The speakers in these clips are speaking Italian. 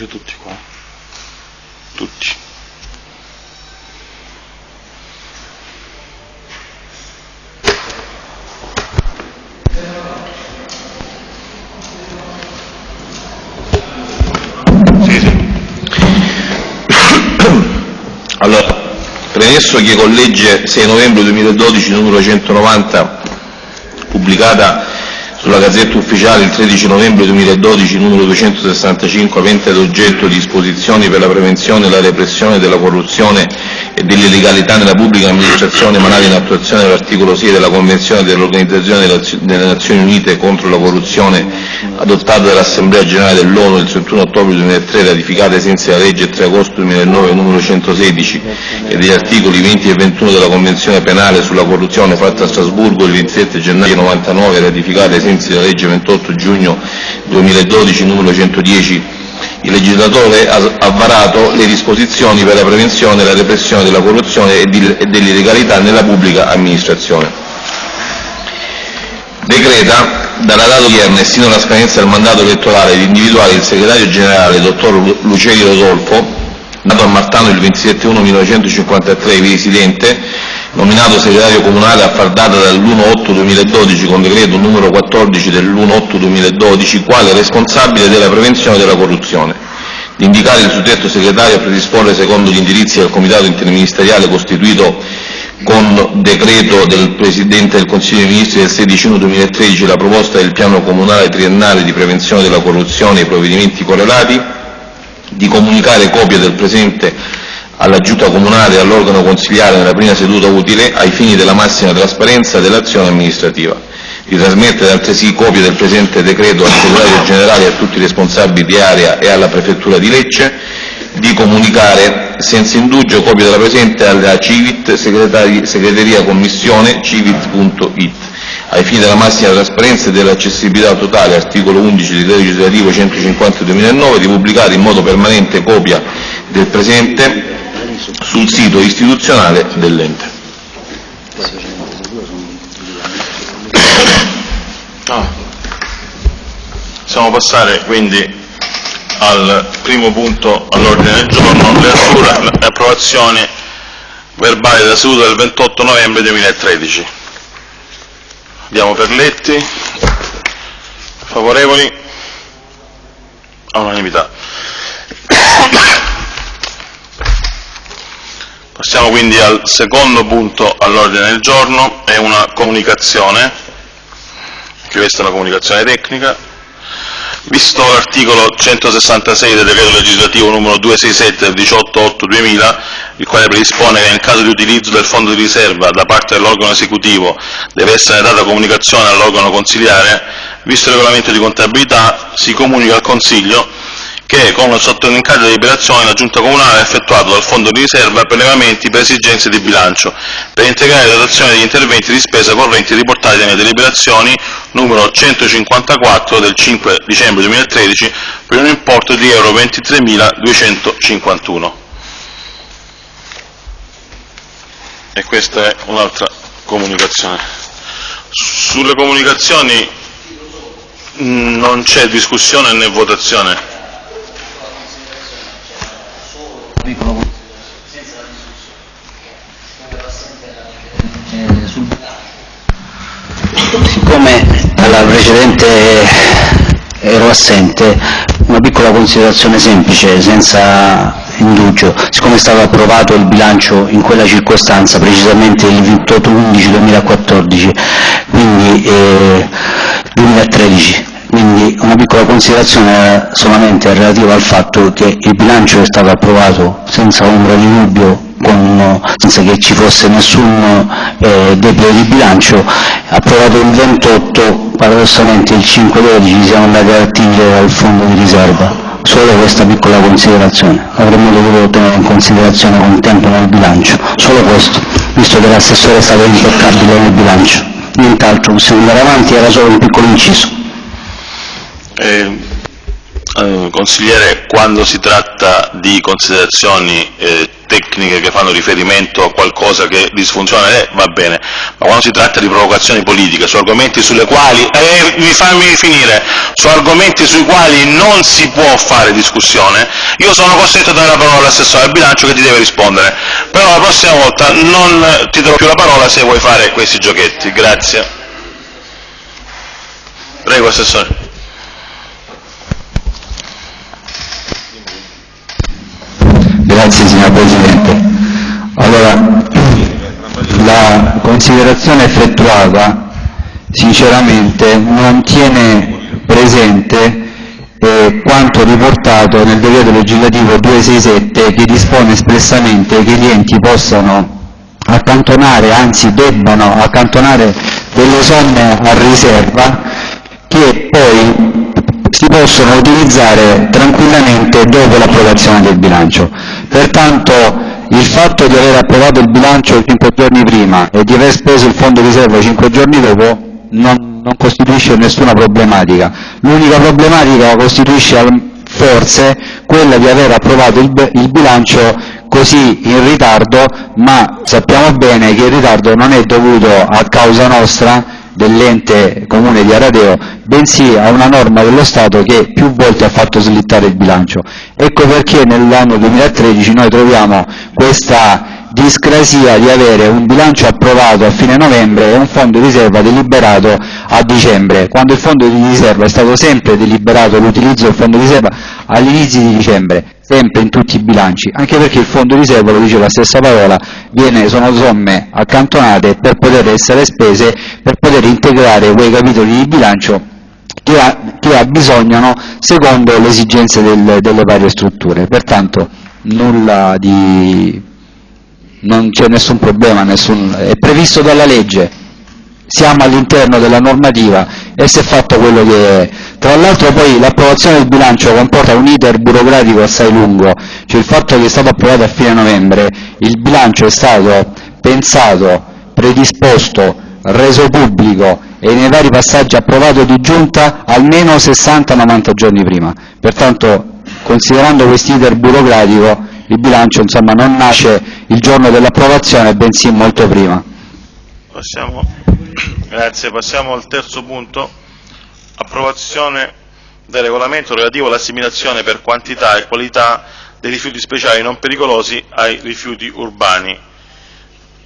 Dice tutti qua. Tutti. Sì, sì. Allora, premesso che con legge 6 novembre 2012 numero 190, pubblicata sulla Gazzetta Ufficiale il 13 novembre 2012 numero 265, avente ad oggetto disposizioni per la prevenzione e la repressione della corruzione e dell'illegalità nella pubblica amministrazione emanata in attuazione dell'articolo 6 della Convenzione dell'Organizzazione delle Nazioni Unite contro la corruzione adottata dall'Assemblea Generale dell'ONU il 31 ottobre 2003, ratificata ai sensi della legge 3 agosto 2009 numero 116 e degli articoli 20 e 21 della Convenzione penale sulla corruzione fatta a Strasburgo il 27 gennaio 99, ratificata ai sensi della legge 28 giugno 2012 numero 110 il legislatore ha varato le disposizioni per la prevenzione e la repressione della corruzione e dell'illegalità nella pubblica amministrazione. Decreta, dalla data odierna e sino alla scadenza del mandato elettorale, di individuare il segretario generale, dottor Lu- Luceri Rodolfo, nato a Martano il 27-1-1953, ivi residente, nominato segretario comunale a far data dall'1-8-2012 con decreto numero 14 dell'1-8-2012, quale responsabile della prevenzione della corruzione. Di indicare il suddetto segretario a predisporre secondo gli indirizzi del Comitato interministeriale costituito con decreto del Presidente del Consiglio dei Ministri del 16 1 2013 la proposta del piano comunale triennale di prevenzione della corruzione e i provvedimenti correlati, di comunicare copia del presente alla Giunta Comunale e all'organo consiliare nella prima seduta utile ai fini della massima trasparenza dell'azione amministrativa, di trasmettere altresì copia del presente decreto al segretario generale e a tutti i responsabili di area e alla prefettura di Lecce, di comunicare senza indugio copia della presente alla Civit, segreteria commissione civit.it, ai fini della massima trasparenza e dell'accessibilità totale, articolo 11 del legislativo 150 2009, di pubblicare in modo permanente copia del presente sul sito istituzionale dell'ente. Ah. Possiamo passare quindi al primo punto all'ordine del giorno, l'assura- l'approvazione verbale della seduta del 28 novembre 2013. Diamo per letti. Favorevoli? All'unanimità. Passiamo quindi al secondo punto all'ordine del giorno, è una comunicazione, che questa è una comunicazione tecnica, visto l'articolo 166 del decreto legislativo numero 267 del 18-8-2000, il quale predispone che nel caso di utilizzo del fondo di riserva da parte dell'organo esecutivo deve essere data comunicazione all'organo consiliare, visto il regolamento di contabilità, si comunica al Consiglio che con l'incarico di deliberazione la Giunta Comunale ha effettuato dal fondo di riserva prelevamenti per esigenze di bilancio per integrare la dotazione degli interventi di spesa correnti riportati nelle deliberazioni numero 154 del 5 dicembre 2013 per un importo di euro 23.251. E questa è un'altra comunicazione. Sulle comunicazioni mh, non c'è discussione né votazione. Sul- Siccome alla precedente ero assente, una piccola considerazione semplice, senza indugio. Siccome è stato approvato il bilancio in quella circostanza, precisamente il 28-11-2014, quindi eh, 2013, quindi una piccola considerazione solamente relativa al fatto che il bilancio è stato approvato senza ombra di dubbio, con- senza che ci fosse nessun eh, debito di bilancio, approvato il 28, paradossalmente il 5-12 siamo andati ad attingere dal fondo di riserva. Solo questa piccola considerazione, avremmo dovuto tenere in considerazione con tempo nel bilancio, solo questo, visto che l'assessore è stato impeccabile nel bilancio. Nient'altro, possiamo andare avanti, era solo un piccolo inciso. Eh, consigliere, quando si tratta di considerazioni eh, tecniche che fanno riferimento a qualcosa che disfunziona, eh, va bene, ma quando si tratta di provocazioni politiche, su argomenti sulle quali, eh, mi fammi finire, su argomenti sui quali non si può fare discussione, io sono costretto a dare la parola all'assessore al bilancio che ti deve rispondere, però la prossima volta non ti darò più la parola se vuoi fare questi giochetti, grazie. Prego, Assessore. Grazie signor Presidente. Allora, la considerazione effettuata sinceramente non tiene presente eh, quanto riportato nel decreto legislativo 267 che dispone espressamente che gli enti possano accantonare, anzi debbano accantonare delle somme a riserva che poi si possono utilizzare tranquillamente dopo l'approvazione del bilancio. Pertanto il fatto di aver approvato il bilancio cinque giorni prima e di aver speso il fondo riserva cinque giorni dopo non, non costituisce nessuna problematica. L'unica problematica costituisce forse quella di aver approvato il, il bilancio così in ritardo, ma sappiamo bene che il ritardo non è dovuto a causa nostra dell'ente comune di Aradeo, bensì a una norma dello Stato che più volte ha fatto slittare il bilancio. Ecco perché nell'anno 2013 noi troviamo questa discrasia di avere un bilancio approvato a fine novembre e un fondo di riserva deliberato a dicembre, quando il fondo di riserva è stato sempre deliberato l'utilizzo del fondo di riserva all'inizio di dicembre sempre in tutti i bilanci, anche perché il fondo riserva, lo dice la stessa parola, viene, sono somme accantonate per poter essere spese, per poter integrare quei capitoli di bilancio che, ha, che abbisognano secondo le esigenze del, delle varie strutture. Pertanto nulla di, non c'è nessun problema, nessun, è previsto dalla legge, siamo all'interno della normativa e si è fatto quello che è. Tra l'altro poi l'approvazione del bilancio comporta un iter burocratico assai lungo, cioè il fatto che è stato approvato a fine novembre, il bilancio è stato pensato, predisposto, reso pubblico e nei vari passaggi approvato di giunta almeno 60-90 giorni prima. Pertanto, considerando questo iter burocratico, il bilancio insomma, non nasce il giorno dell'approvazione, bensì molto prima. Passiamo, grazie, passiamo al terzo punto, approvazione del regolamento relativo all'assimilazione per quantità e qualità dei rifiuti speciali non pericolosi ai rifiuti urbani.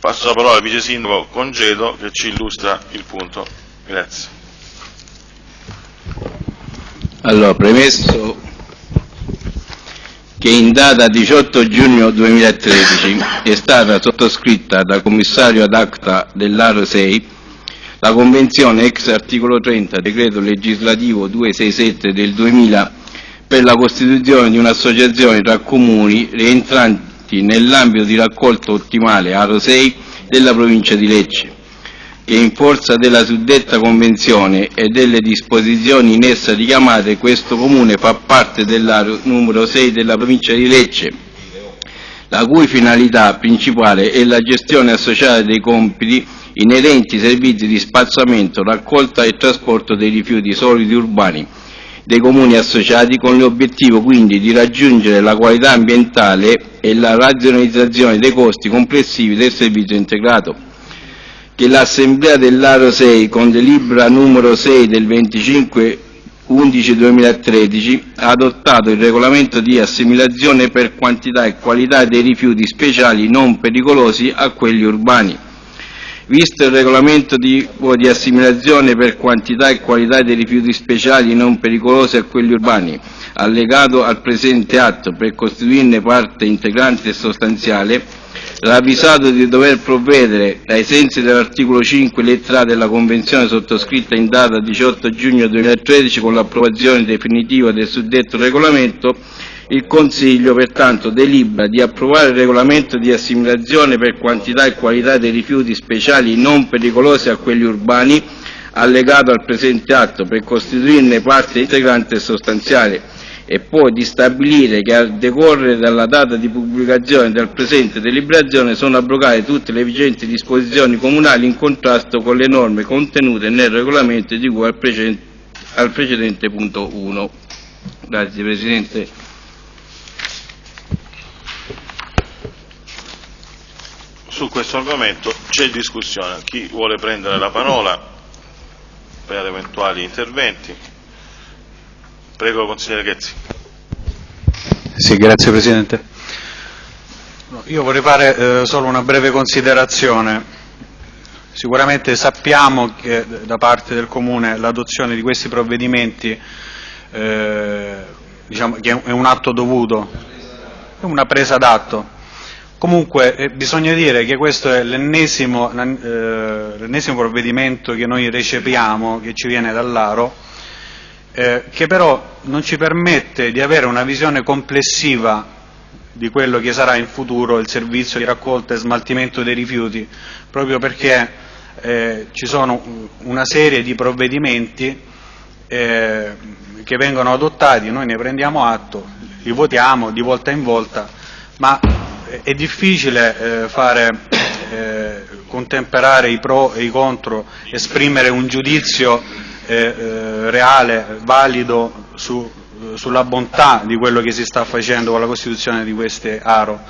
Passo la parola al vice sindaco Congedo che ci illustra il punto. Grazie. Allora, premesso che in data 18 giugno 2013 è stata sottoscritta dal commissario ad acta dell'Aro 6 la convenzione ex articolo 30 decreto legislativo 267 del 2000 per la costituzione di un'associazione tra comuni rientranti nell'ambito di raccolta ottimale Aro 6 della provincia di Lecce che in forza della suddetta convenzione e delle disposizioni in essa richiamate questo comune fa parte dell'area numero 6 della provincia di Lecce, la cui finalità principale è la gestione associata dei compiti inerenti ai servizi di spazzamento, raccolta e trasporto dei rifiuti solidi urbani dei comuni associati con l'obiettivo quindi di raggiungere la qualità ambientale e la razionalizzazione dei costi complessivi del servizio integrato. Che l'Assemblea dell'Aro 6, con delibera numero 6 del 25 11 2013, ha adottato il regolamento di assimilazione per quantità e qualità dei rifiuti speciali non pericolosi a quelli urbani. Visto il regolamento di, di assimilazione per quantità e qualità dei rifiuti speciali non pericolosi a quelli urbani, allegato al presente atto per costituirne parte integrante e sostanziale, ravvisato di dover provvedere, ai sensi dell'articolo 5 lettera A della Convenzione sottoscritta in data 18 giugno 2013 con l'approvazione definitiva del suddetto regolamento, il Consiglio pertanto delibera di approvare il regolamento di assimilazione per quantità e qualità dei rifiuti speciali non pericolosi a quelli urbani, allegato al presente atto per costituirne parte integrante e sostanziale e poi di stabilire che a decorrere dalla data di pubblicazione del presente deliberazione sono abrogate tutte le vigenti disposizioni comunali in contrasto con le norme contenute nel regolamento di cui al precedente, al precedente punto 1. Grazie Presidente. Su questo argomento c'è discussione. Chi vuole prendere la parola per eventuali interventi? Prego, consigliere Ghezzi. Sì, grazie Presidente. Io vorrei fare eh, solo una breve considerazione. Sicuramente sappiamo che da parte del Comune l'adozione di questi provvedimenti eh, diciamo, che è un atto dovuto, è una presa d'atto. Comunque eh, bisogna dire che questo è l'ennesimo, eh, provvedimento che noi recepiamo, che ci viene dall'Aro, eh, che però non ci permette di avere una visione complessiva di quello che sarà in futuro il servizio di raccolta e smaltimento dei rifiuti, proprio perché eh, ci sono una serie di provvedimenti eh, che vengono adottati, noi ne prendiamo atto, li votiamo di volta in volta, ma è difficile eh, fare, eh, contemperare i pro e i contro, esprimere un giudizio eh, eh reale, valido su, sulla bontà di quello che si sta facendo con la costituzione di queste ARO.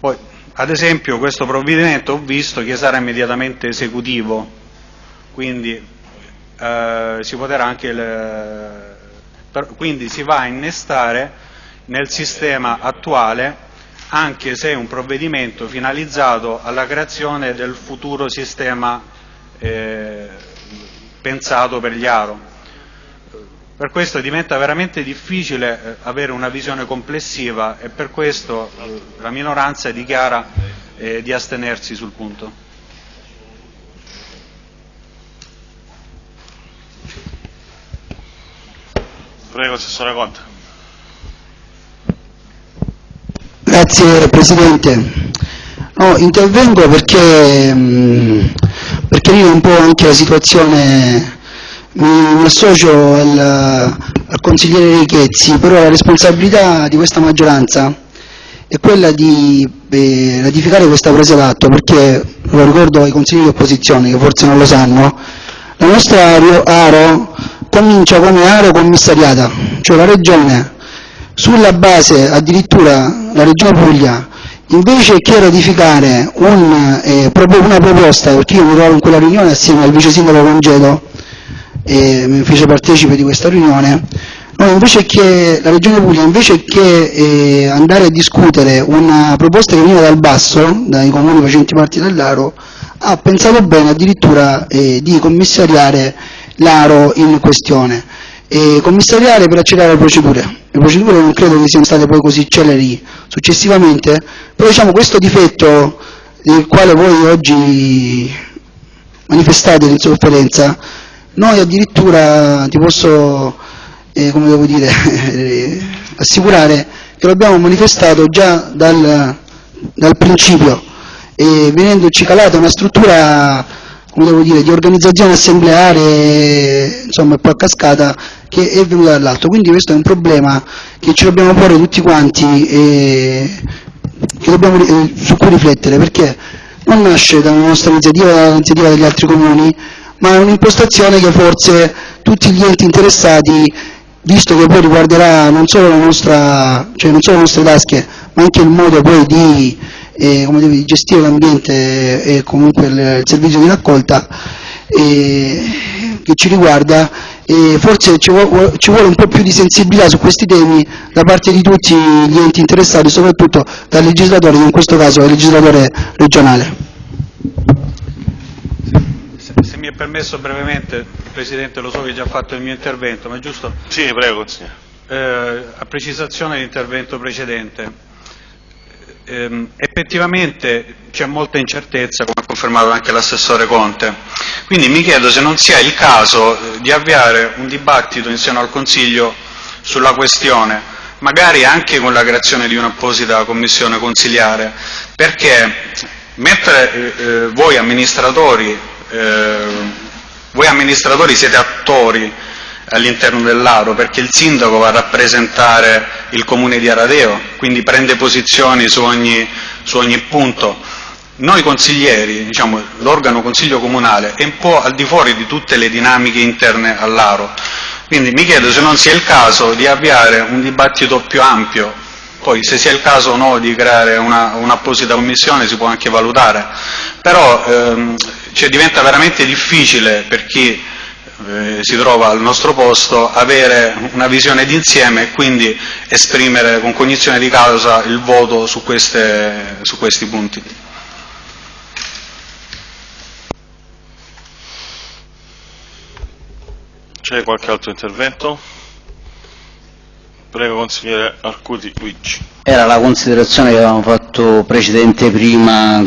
Poi, ad esempio questo provvedimento ho visto che sarà immediatamente esecutivo, quindi eh, si le, per, quindi si va a innestare nel sistema attuale anche se è un provvedimento finalizzato alla creazione del futuro sistema eh, pensato per gli ARO. Per questo diventa veramente difficile eh, avere una visione complessiva e per questo eh, la minoranza dichiara eh, di astenersi sul punto. Prego, Assessore Conte. Grazie Presidente. No, intervengo perché, mh, chiarire un po' anche la situazione, mi, associo al, al consigliere Richezzi, però la responsabilità di questa maggioranza è quella di eh, ratificare questa presa d'atto, perché lo ricordo ai consiglieri di opposizione che forse non lo sanno, la nostra Aro comincia come area commissariata, cioè la Regione, sulla base addirittura la Regione Puglia, invece che ratificare un, eh, una proposta, perché io mi trovo in quella riunione assieme al vice sindaco Congedo, e mi fece partecipe di questa riunione, no, invece che, la Regione Puglia invece che eh, andare a discutere una proposta che veniva dal basso, dai comuni facenti parte dell'Aro, ha pensato bene addirittura eh, di commissariare l'aro in questione e commissariare per accelerare le procedure. Le procedure non credo che siano state poi così celeri successivamente, però diciamo questo difetto del quale voi oggi manifestate l'insofferenza, noi addirittura ti posso, eh, come devo dire, assicurare che lo abbiamo manifestato già dal, dal principio venendoci calata una struttura dire, di organizzazione assembleare, insomma, poi a cascata, che è venuta dall'alto. Quindi questo è un problema che ci dobbiamo porre tutti quanti e dobbiamo, eh, su cui riflettere, perché non nasce dalla nostra iniziativa, dall'iniziativa degli altri comuni, ma è un'impostazione che forse tutti gli enti interessati, visto che poi riguarderà non solo, nostra, cioè non solo le nostre tasche, ma anche il modo poi di e come devi gestire l'ambiente e comunque il, il, servizio di raccolta e, che ci riguarda e forse ci vuole, ci vuole, un po' più di sensibilità su questi temi da parte di tutti gli enti interessati, soprattutto dal legislatore, che in questo caso è il legislatore regionale. Se mi è permesso brevemente, Presidente, lo so che hai già fatto il mio intervento, ma è giusto? Sì, prego, consigliere. Eh, a precisazione dell'intervento precedente, ehm, effettivamente c'è molta incertezza, come ha confermato anche l'assessore Conte. Quindi mi chiedo se non sia il caso eh, di avviare un dibattito in seno al Consiglio sulla questione, magari anche con la creazione di un'apposita commissione consiliare, perché mentre eh, eh voi amministratori, eh, voi amministratori siete attori all'interno dell'Aro, perché il sindaco va a rappresentare il comune di Aradeo, quindi prende posizioni su ogni, su ogni punto. Noi consiglieri, diciamo, l'organo consiglio comunale, è un po' al di fuori di tutte le dinamiche interne all'Aro. Quindi mi chiedo se non sia il caso di avviare un dibattito più ampio poi se sia il caso o no di creare un'apposita un commissione si può anche valutare, però ehm, cioè, diventa veramente difficile per chi eh, si trova al nostro posto avere una visione d'insieme e quindi esprimere con cognizione di causa il voto su, queste, su questi punti. C'è qualche altro intervento? Prego consigliere Arcuti Luigi. Era la considerazione che avevamo fatto precedente prima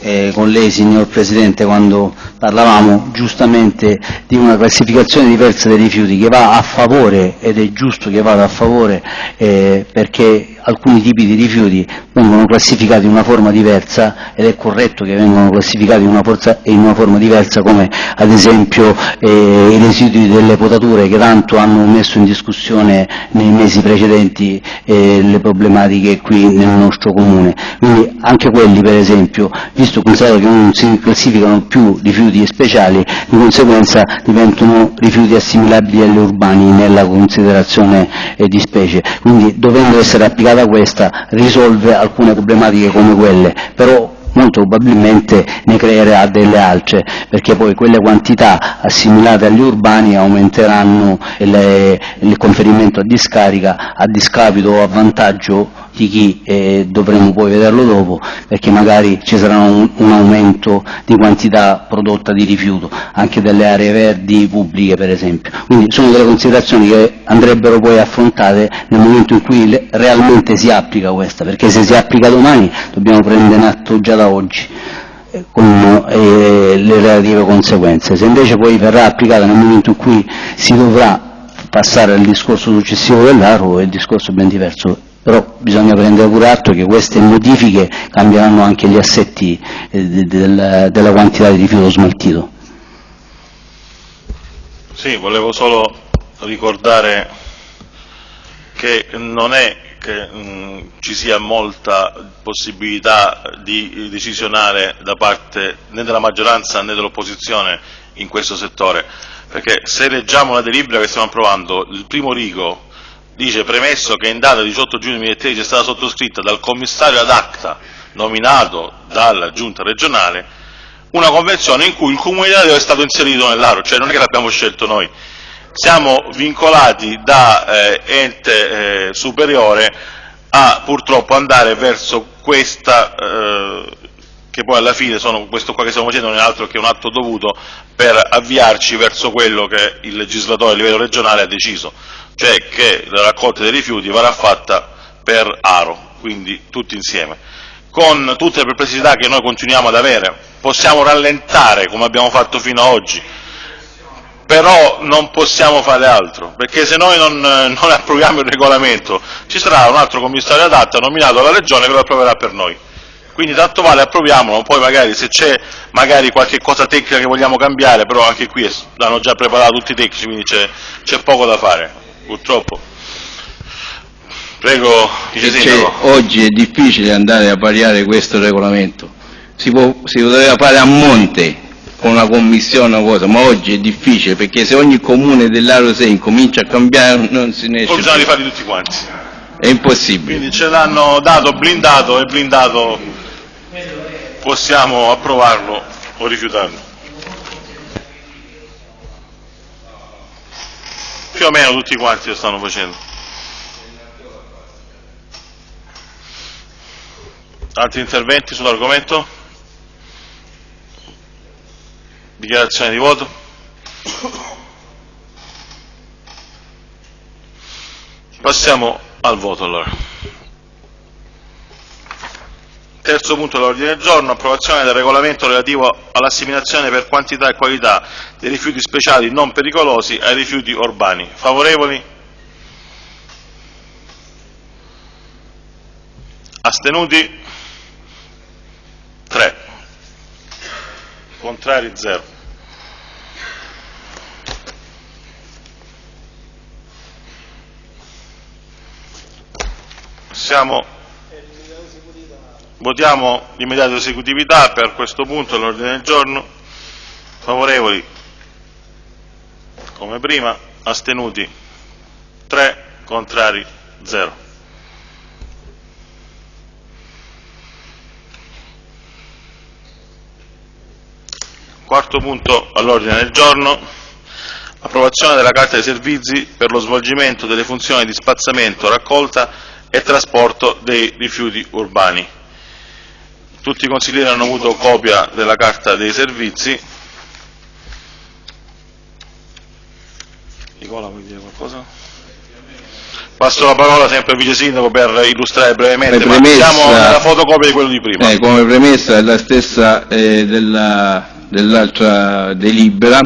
eh, con lei signor Presidente quando parlavamo giustamente di una classificazione diversa dei rifiuti che va a favore ed è giusto che vada a favore eh, perché alcuni tipi di rifiuti vengono classificati in una forma diversa ed è corretto che vengano classificati in una, forza, in una forma diversa come ad esempio eh, i residui delle potature che tanto hanno messo in discussione nei mesi precedenti eh, le problematiche qui nel nostro comune. Quindi anche quelli per esempio, visto che non si classificano più rifiuti speciali, di conseguenza diventano rifiuti assimilabili agli urbani nella considerazione eh, di specie. Quindi dovendo essere applicati applicata questa risolve alcune problematiche come quelle, però molto probabilmente ne creerà delle altre, perché poi quelle quantità assimilate agli urbani aumenteranno il, il conferimento a discarica a discapito o a vantaggio di chi eh, dovremo poi vederlo dopo, perché magari ci sarà un, un, aumento di quantità prodotta di rifiuto, anche delle aree verdi pubbliche per esempio. Quindi sono delle considerazioni che andrebbero poi affrontate nel momento in cui realmente si applica questa, perché se si applica domani dobbiamo prendere atto già da oggi eh, con eh, le relative conseguenze. Se invece poi verrà applicata nel momento in cui si dovrà passare al discorso successivo dell'ARO è il discorso ben diverso però bisogna prendere pure atto che queste modifiche cambieranno anche gli assetti eh, del, della quantità di rifiuto smaltito. Sì, volevo solo ricordare che non è che mh, ci sia molta possibilità di decisionare da parte né della maggioranza né dell'opposizione in questo settore, perché se leggiamo la delibera che stiamo approvando, il primo rigo dice premesso che in data 18 giugno 2013 è stata sottoscritta dal commissario ad acta nominato dalla giunta regionale una convenzione in cui il Comune di Ladeo è stato inserito nell'aro, cioè non è che l'abbiamo scelto noi, siamo vincolati da eh, ente eh, superiore a purtroppo andare verso questa, eh, che poi alla fine sono, questo qua che stiamo facendo non è altro che un atto dovuto per avviarci verso quello che il legislatore a livello regionale ha deciso cioè che la raccolta dei rifiuti verrà fatta per aro, quindi tutti insieme. Con tutte le perplessità che noi continuiamo ad avere, possiamo rallentare come abbiamo fatto fino ad oggi, però non possiamo fare altro, perché se noi non, non approviamo il regolamento ci sarà un altro commissario adatta nominato dalla Regione che lo approverà per noi. Quindi tanto vale approviamolo, poi magari se c'è qualche cosa tecnica che vogliamo cambiare, però anche qui l'hanno già preparato tutti i tecnici, quindi c'è poco da fare purtroppo. Prego, Vice. Oggi è difficile andare a variare questo regolamento, si, può, si poteva fare a monte con una commissione o cosa, ma oggi è difficile perché se ogni comune dell'Aro 6 comincia a cambiare non si ne esce. Bisogna rifarli tutti quanti. È impossibile. Quindi ce l'hanno dato blindato e blindato possiamo approvarlo o rifiutarlo. Più o meno tutti quanti lo stanno facendo. Altri interventi sull'argomento? Dichiarazione di voto? Passiamo al voto allora. Terzo punto dell'ordine del giorno, approvazione del regolamento relativo all'assimilazione per quantità e qualità dei rifiuti speciali non pericolosi ai rifiuti urbani. Favorevoli? Astenuti? 3. Contrari 0. Siamo Votiamo l'immediata esecutività per questo punto dell'ordine del giorno. Favorevoli, come prima, astenuti 3, contrari 0. Quarto punto all'ordine del giorno, approvazione della Carta dei Servizi per lo svolgimento delle funzioni di spazzamento, raccolta e trasporto dei rifiuti urbani. Tutti i consiglieri hanno avuto copia della carta dei servizi. Nicola, vuoi dire qualcosa? Passo la parola sempre al Vice Sindaco per illustrare brevemente, Come ma premessa- siamo nella fotocopia di quello di prima. Eh, come premessa è la stessa eh, della- dell'altra delibera,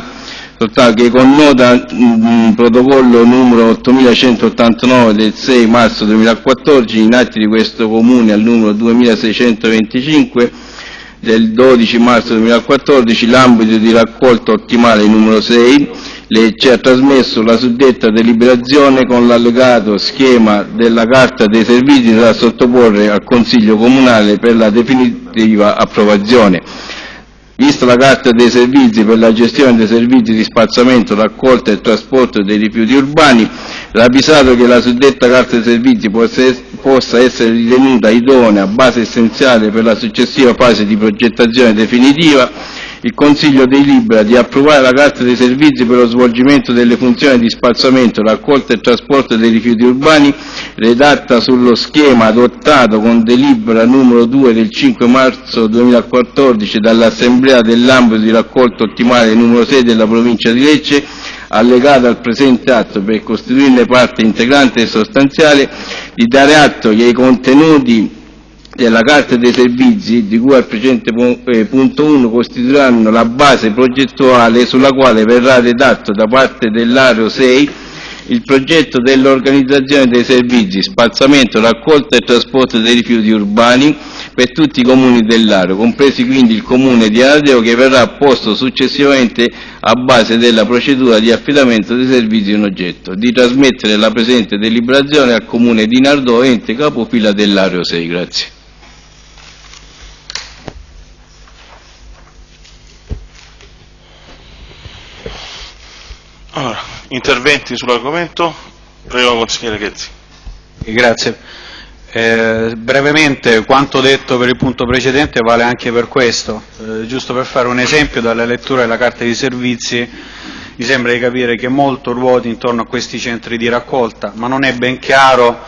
soltanto che con nota mm, protocollo numero 8189 del 6 marzo 2014, in atti di questo Comune al numero 2625 del 12 marzo 2014, l'ambito di raccolta ottimale numero 6, le ci ha trasmesso la suddetta deliberazione con l'allegato schema della carta dei servizi da sottoporre al Consiglio Comunale per la definitiva approvazione. Vista la carta dei servizi per la gestione dei servizi di spazzamento, raccolta e trasporto dei rifiuti urbani, ravvisato che la suddetta carta dei servizi possa es- possa essere ritenuta idonea, base essenziale per la successiva fase di progettazione definitiva, il Consiglio delibera di approvare la carta dei servizi per lo svolgimento delle funzioni di spazzamento, raccolta e trasporto dei rifiuti urbani, redatta sullo schema adottato con delibera numero 2 del 5 marzo 2014 dall'Assemblea dell'ambito di raccolta ottimale numero 6 della provincia di Lecce, allegata al presente atto per costituirne parte integrante e sostanziale, di dare atto che i contenuti della Carta dei Servizi, di cui al precedente pu- eh, punto 1, costituiranno la base progettuale sulla quale verrà redatto da parte dell'Areo 6 il progetto dell'organizzazione dei servizi, spazzamento, raccolta e trasporto dei rifiuti urbani per tutti i comuni dell'Areo, compresi quindi il comune di Ardeo che verrà posto successivamente a base della procedura di affidamento dei servizi in oggetto, di trasmettere la presente deliberazione al comune di Nardò, ente capofila dell'Areo 6. Grazie. Allora, interventi sull'argomento? Prego, consigliere Ghezzi. Grazie. Eh, brevemente, quanto detto per il punto precedente vale anche per questo. Eh, giusto per fare un esempio, dalla lettura della carta di servizi mi sembra di capire che molto ruoti intorno a questi centri di raccolta, ma non è ben chiaro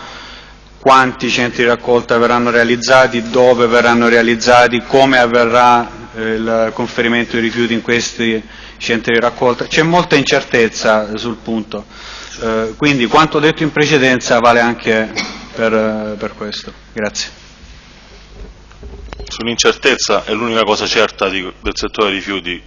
quanti centri di raccolta verranno realizzati, dove verranno realizzati, come avverrà eh, il conferimento dei rifiuti in questi centri di raccolta. C'è molta incertezza sul punto, Eh, quindi quanto detto in precedenza vale anche per, eh, per questo. Grazie. Sull'incertezza è l'unica cosa certa di- del settore rifiuti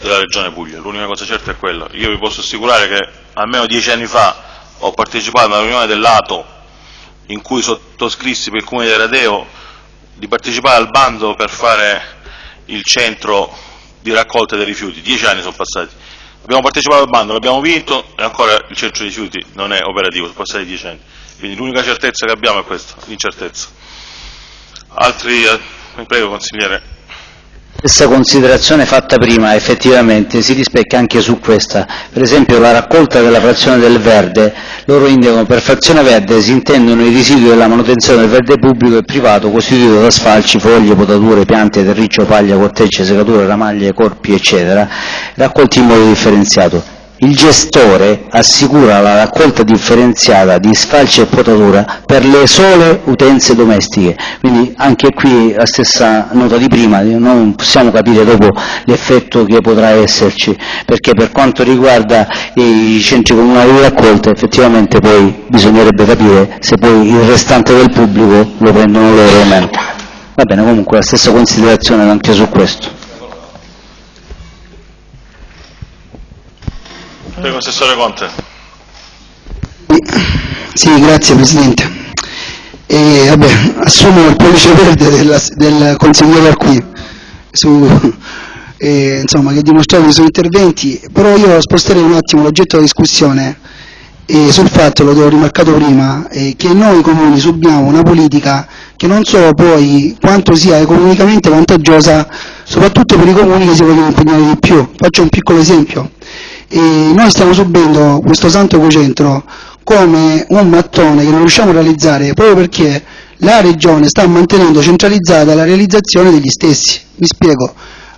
della Regione Puglia, l'unica cosa certa è quella. Io vi posso assicurare che almeno dieci anni fa ho partecipato a una riunione dell'ATO in cui sottoscrissi per il Comune di Radeo di partecipare al bando per fare il centro di raccolta dei rifiuti. Dieci anni sono passati. Abbiamo partecipato al bando, l'abbiamo vinto e ancora il centro dei rifiuti non è operativo, sono passati dieci anni. Quindi l'unica certezza che abbiamo è questa, l'incertezza. Altri, eh, prego consigliere. Stessa considerazione fatta prima effettivamente si rispecchia anche su questa. Per esempio la raccolta della frazione del verde, loro indicano per frazione verde si intendono i residui della manutenzione del verde pubblico e privato costituito da sfalci, foglie, potature, piante, terriccio, paglia, cortecce, secature, ramaglie, corpi, eccetera, raccolti in modo differenziato. Il gestore assicura la raccolta differenziata di sfalci e potatura per le sole utenze domestiche, quindi anche qui la stessa nota di prima, non possiamo capire dopo l'effetto che potrà esserci, perché per quanto riguarda i centri comunali di raccolta effettivamente poi bisognerebbe capire se poi il restante del pubblico lo prendono loro o meno. Va bene, comunque la stessa considerazione anche su questo. Prego, Assessore Conte. Sì, grazie Presidente. E, vabbè, assumo il pollice verde della- del consigliere Arqui, su, eh, insomma, che ha dimostrato nei suoi interventi, però io sposterei un attimo l'oggetto della discussione eh, sul fatto, lo ho rimarcato prima, eh, che noi comuni subiamo una politica che non so poi quanto sia economicamente vantaggiosa, soprattutto per i comuni che si vogliono impegnare di più. Faccio un piccolo esempio. E noi stiamo subendo questo santo cocentro come un mattone che non riusciamo a realizzare proprio perché la Regione sta mantenendo centralizzata la realizzazione degli stessi. Mi spiego.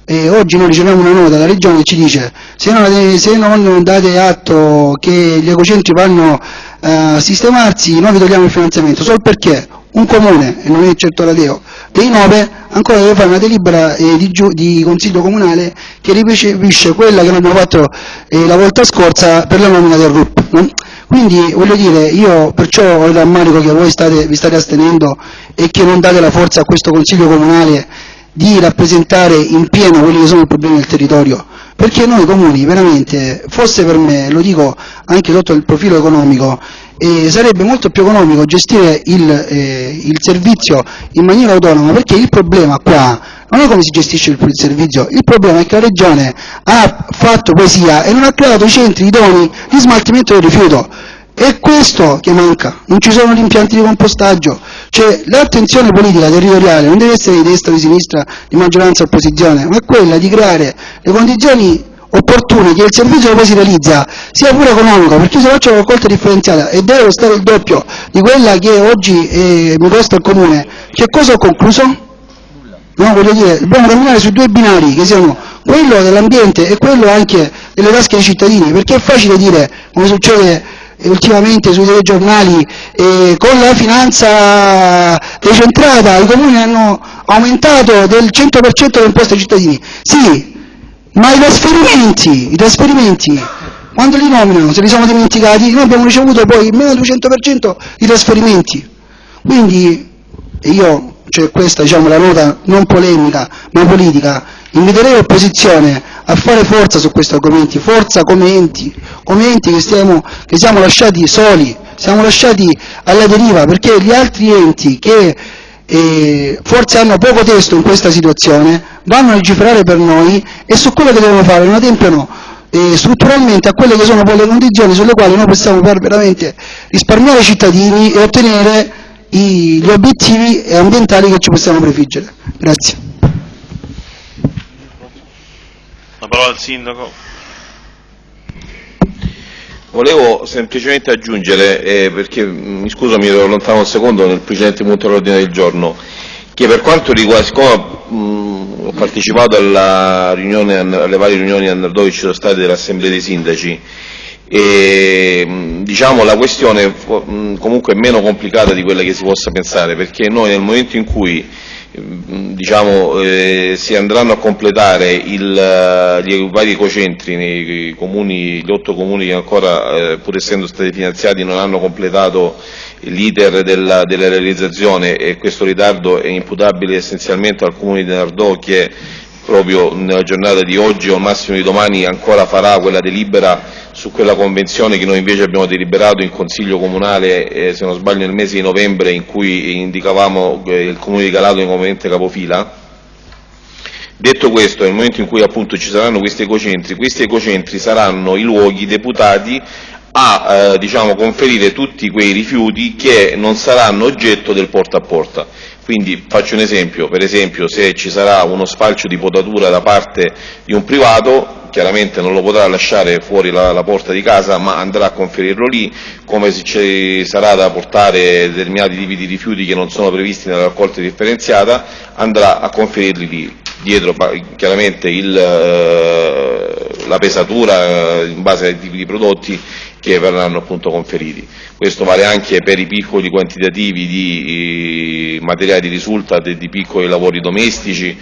E oggi noi riceviamo una nota dalla Regione che ci dice se non, se non date atto che gli ecocentri vanno eh, a sistemarsi, noi vi togliamo il finanziamento, solo perché un comune, e non è certo la Deo, dei nove ancora deve fare una delibera eh, di, di, Consiglio Comunale che ricepisce quella che noi abbiamo fatto eh, la volta scorsa per la nomina del RUP. No? Quindi voglio dire, io perciò ho il rammarico che voi state, vi state astenendo e che non date la forza a questo Consiglio Comunale di rappresentare in pieno quelli che sono i problemi del territorio, perché noi comuni veramente, fosse per me, lo dico anche sotto il profilo economico, eh, sarebbe molto più economico gestire il, eh, il, servizio in maniera autonoma perché il problema qua non è come si gestisce il, il, servizio, il problema è che la Regione ha fatto poesia e non ha creato i centri idonei di smaltimento del rifiuto. È questo che manca, non ci sono gli impianti di compostaggio, cioè l'attenzione politica territoriale non deve essere di destra o di sinistra, di maggioranza opposizione, ma quella di creare le condizioni opportune che il servizio che poi si realizza sia pure economico, perché se faccio la raccolta differenziata e deve costare il doppio di quella che oggi eh, mi costa il comune, che cosa ho concluso? No, voglio dire, dobbiamo camminare su due binari che siano quello dell'ambiente e quello anche delle tasche dei cittadini, perché è facile dire, come succede ultimamente sui telegiornali, eh, con la finanza decentrata i comuni hanno aumentato del 100% le imposte ai cittadini. Sì, ma i trasferimenti, i trasferimenti, quando li nominano, se li siamo dimenticati, noi abbiamo ricevuto poi meno del 200% di trasferimenti. Quindi io, cioè questa diciamo la nota non polemica, ma politica, inviterei l'opposizione a fare forza su questi argomenti, forza come enti, come enti che, stiamo, che siamo lasciati soli, siamo lasciati alla deriva, perché gli altri enti che eh, forse hanno poco testo in questa situazione, vanno a legiferare per noi e su quello che devono fare non adempiono eh, strutturalmente a quelle che sono poi le condizioni sulle quali noi possiamo veramente risparmiare i cittadini e ottenere i, gli obiettivi ambientali che ci possiamo prefiggere. Grazie. La parola al Sindaco. Volevo semplicemente aggiungere, eh, perché mi scuso mi ero allontano un secondo nel precedente punto all'ordine del giorno, che per quanto riguarda, siccome mh, ho partecipato riunione, alle varie riunioni dove ci sono state delle assemblee dei sindaci, e, diciamo, la questione mh, comunque è meno complicata di quella che si possa pensare, perché noi nel momento in cui diciamo, eh, si andranno a completare il, eh, gli vari ecocentri nei comuni, gli otto comuni che ancora, eh, pur essendo stati finanziati, non hanno completato l'iter della, della, realizzazione e questo ritardo è imputabile essenzialmente al comune di Nardò che proprio nella giornata di oggi o al massimo di domani ancora farà quella delibera su quella convenzione che noi invece abbiamo deliberato in Consiglio Comunale, eh, se non sbaglio nel mese di novembre, in cui indicavamo eh, il Comune di Calato come ente capofila. Detto questo, nel momento in cui appunto ci saranno questi ecocentri, questi ecocentri saranno i luoghi deputati a eh, diciamo, conferire tutti quei rifiuti che non saranno oggetto del porta a porta. Quindi faccio un esempio, per esempio se ci sarà uno spalcio di potatura da parte di un privato, chiaramente non lo potrà lasciare fuori la, la, porta di casa ma andrà a conferirlo lì, come se ci sarà da portare determinati tipi di rifiuti che non sono previsti nella raccolta differenziata, andrà a conferirli lì. Dietro chiaramente il, eh, la pesatura eh, in base ai tipi di prodotti che verranno appunto conferiti. Questo vale anche per i piccoli quantitativi di eh, materiali di risultato e di piccoli lavori domestici,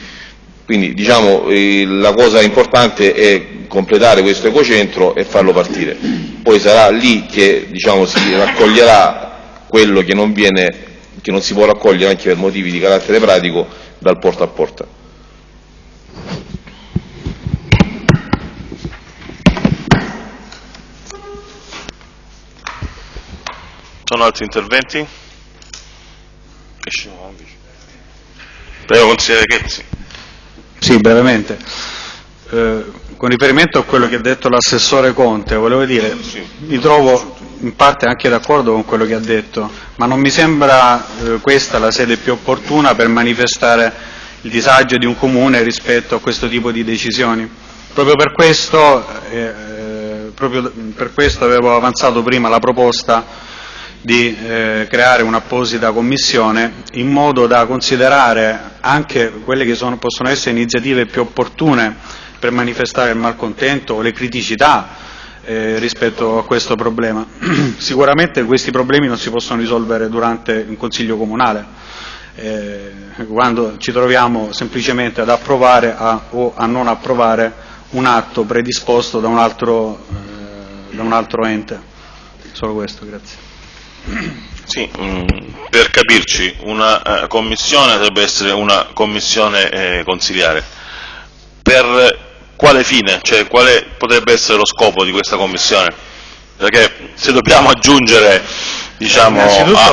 quindi diciamo, la cosa importante è completare questo ecocentro e farlo partire. Poi sarà lì che diciamo, si raccoglierà quello che non, viene, che non si può raccogliere anche per motivi di carattere pratico dal porta a porta. Sono altri interventi? Prego consigliere Chezzi. Sì, brevemente. Eh, con riferimento a quello che ha detto l'assessore Conte, volevo dire, mi trovo in parte anche d'accordo con quello che ha detto, ma non mi sembra eh, questa la sede più opportuna per manifestare il disagio di un comune rispetto a questo tipo di decisioni. Proprio per questo, eh, eh proprio per questo avevo avanzato prima la proposta di eh, creare un'apposita commissione in modo da considerare anche quelle che sono, possono essere iniziative più opportune per manifestare il malcontento o le criticità eh, rispetto a questo problema. Sicuramente questi problemi non si possono risolvere durante un Consiglio Comunale, eh, quando ci troviamo semplicemente ad approvare a, o a non approvare un atto predisposto da un altro, eh, da un altro ente. Solo questo, grazie. Sì, mh, per capirci, una uh, commissione dovrebbe essere una commissione eh, consiliare. Per quale fine? Cioè quale potrebbe essere lo scopo di questa commissione? Perché se dobbiamo aggiungere diciamo,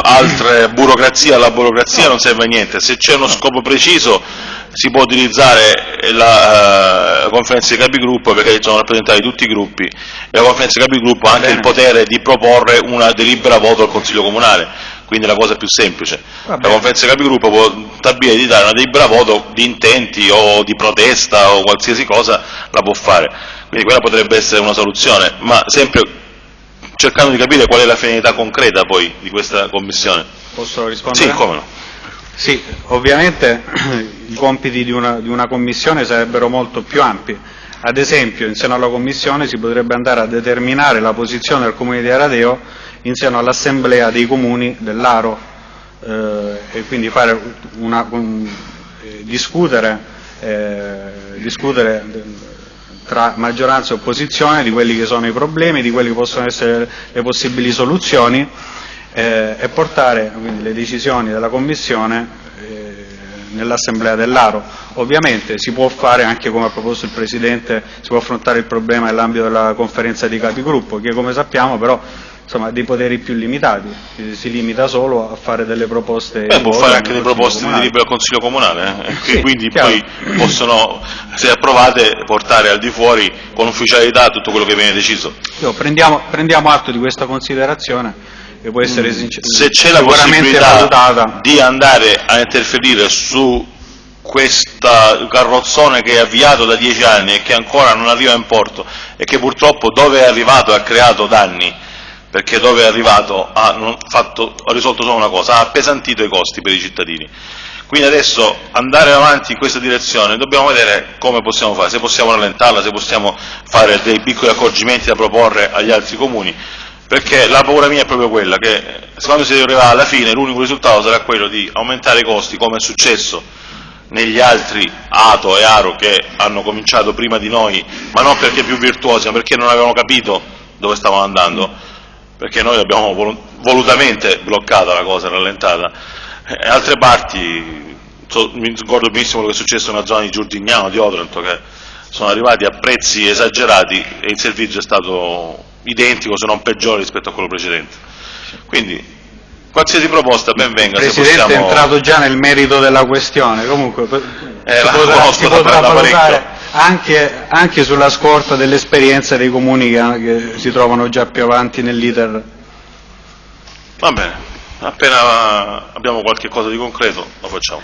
altre burocrazie alla burocrazia non serve a niente, se c'è uno scopo preciso si può utilizzare la uh, conferenza dei capigruppo perché ci sono rappresentati tutti i gruppi e la conferenza dei capigruppo ha anche il potere di proporre una delibera voto al Consiglio Comunale, quindi è la cosa più semplice. La conferenza dei capigruppo può stabilire di dare una delibera voto di intenti o di protesta o qualsiasi cosa, la può fare, quindi quella potrebbe essere una soluzione, ma sempre cercando di capire qual è la finalità concreta poi di questa commissione. Posso rispondere? Sì, come no. Sì, ovviamente i compiti di una, di una, commissione sarebbero molto più ampi. Ad esempio, in seno alla commissione si potrebbe andare a determinare la posizione del comune di Aradeo in seno all'assemblea dei comuni dell'Aro eh, e quindi una, un, eh, discutere, eh, discutere tra maggioranza e opposizione di quelli che sono i problemi, di quelli che possono essere le possibili soluzioni eh, e portare quindi, le decisioni della Commissione eh, nell'Assemblea dell'Aro. Ovviamente si può fare, anche come ha proposto il Presidente, si può affrontare il problema nell'ambito della conferenza di capigruppo, che come sappiamo però insomma, ha dei poteri più limitati, si limita solo a fare delle proposte. Eh, può fare anche delle proposte comunale. di libero al Consiglio Comunale, eh? sì, quindi chiaro. poi possono, se approvate, portare al di fuori con ufficialità tutto quello che viene deciso. Io, prendiamo, prendiamo atto di questa considerazione che può essere sincer- se c'è la possibilità valutata. di andare a interferire su questo carrozzone che è avviato da dieci anni e che ancora non arriva in porto e che purtroppo dove è arrivato ha creato danni perché dove è arrivato ha, fatto, ha risolto solo una cosa, ha appesantito i costi per i cittadini. Quindi adesso andare avanti in questa direzione dobbiamo vedere come possiamo fare, se possiamo rallentarla, se possiamo fare dei piccoli accorgimenti da proporre agli altri comuni, perché la paura mia è proprio quella che quando si arriverà alla fine l'unico risultato sarà quello di aumentare i costi come è successo negli altri Ato e Aro che hanno cominciato prima di noi, ma non perché più virtuosi, ma perché non avevano capito dove stavano andando, perché noi abbiamo volutamente bloccata la cosa, rallentata. E altre parti, so, mi ricordo benissimo quello che è successo nella zona di Giordignano, di Otranto, che sono arrivati a prezzi esagerati e il servizio è stato identico se non peggiore rispetto a quello precedente. Quindi qualsiasi proposta ben venga. Il Presidente possiamo... è entrato già nel merito della questione, comunque eh, si potrà, si potrà valutare anche, anche, sulla scorta dell'esperienza dei comuni che, che, si trovano già più avanti nell'iter. Va bene, appena abbiamo qualche cosa di concreto lo facciamo.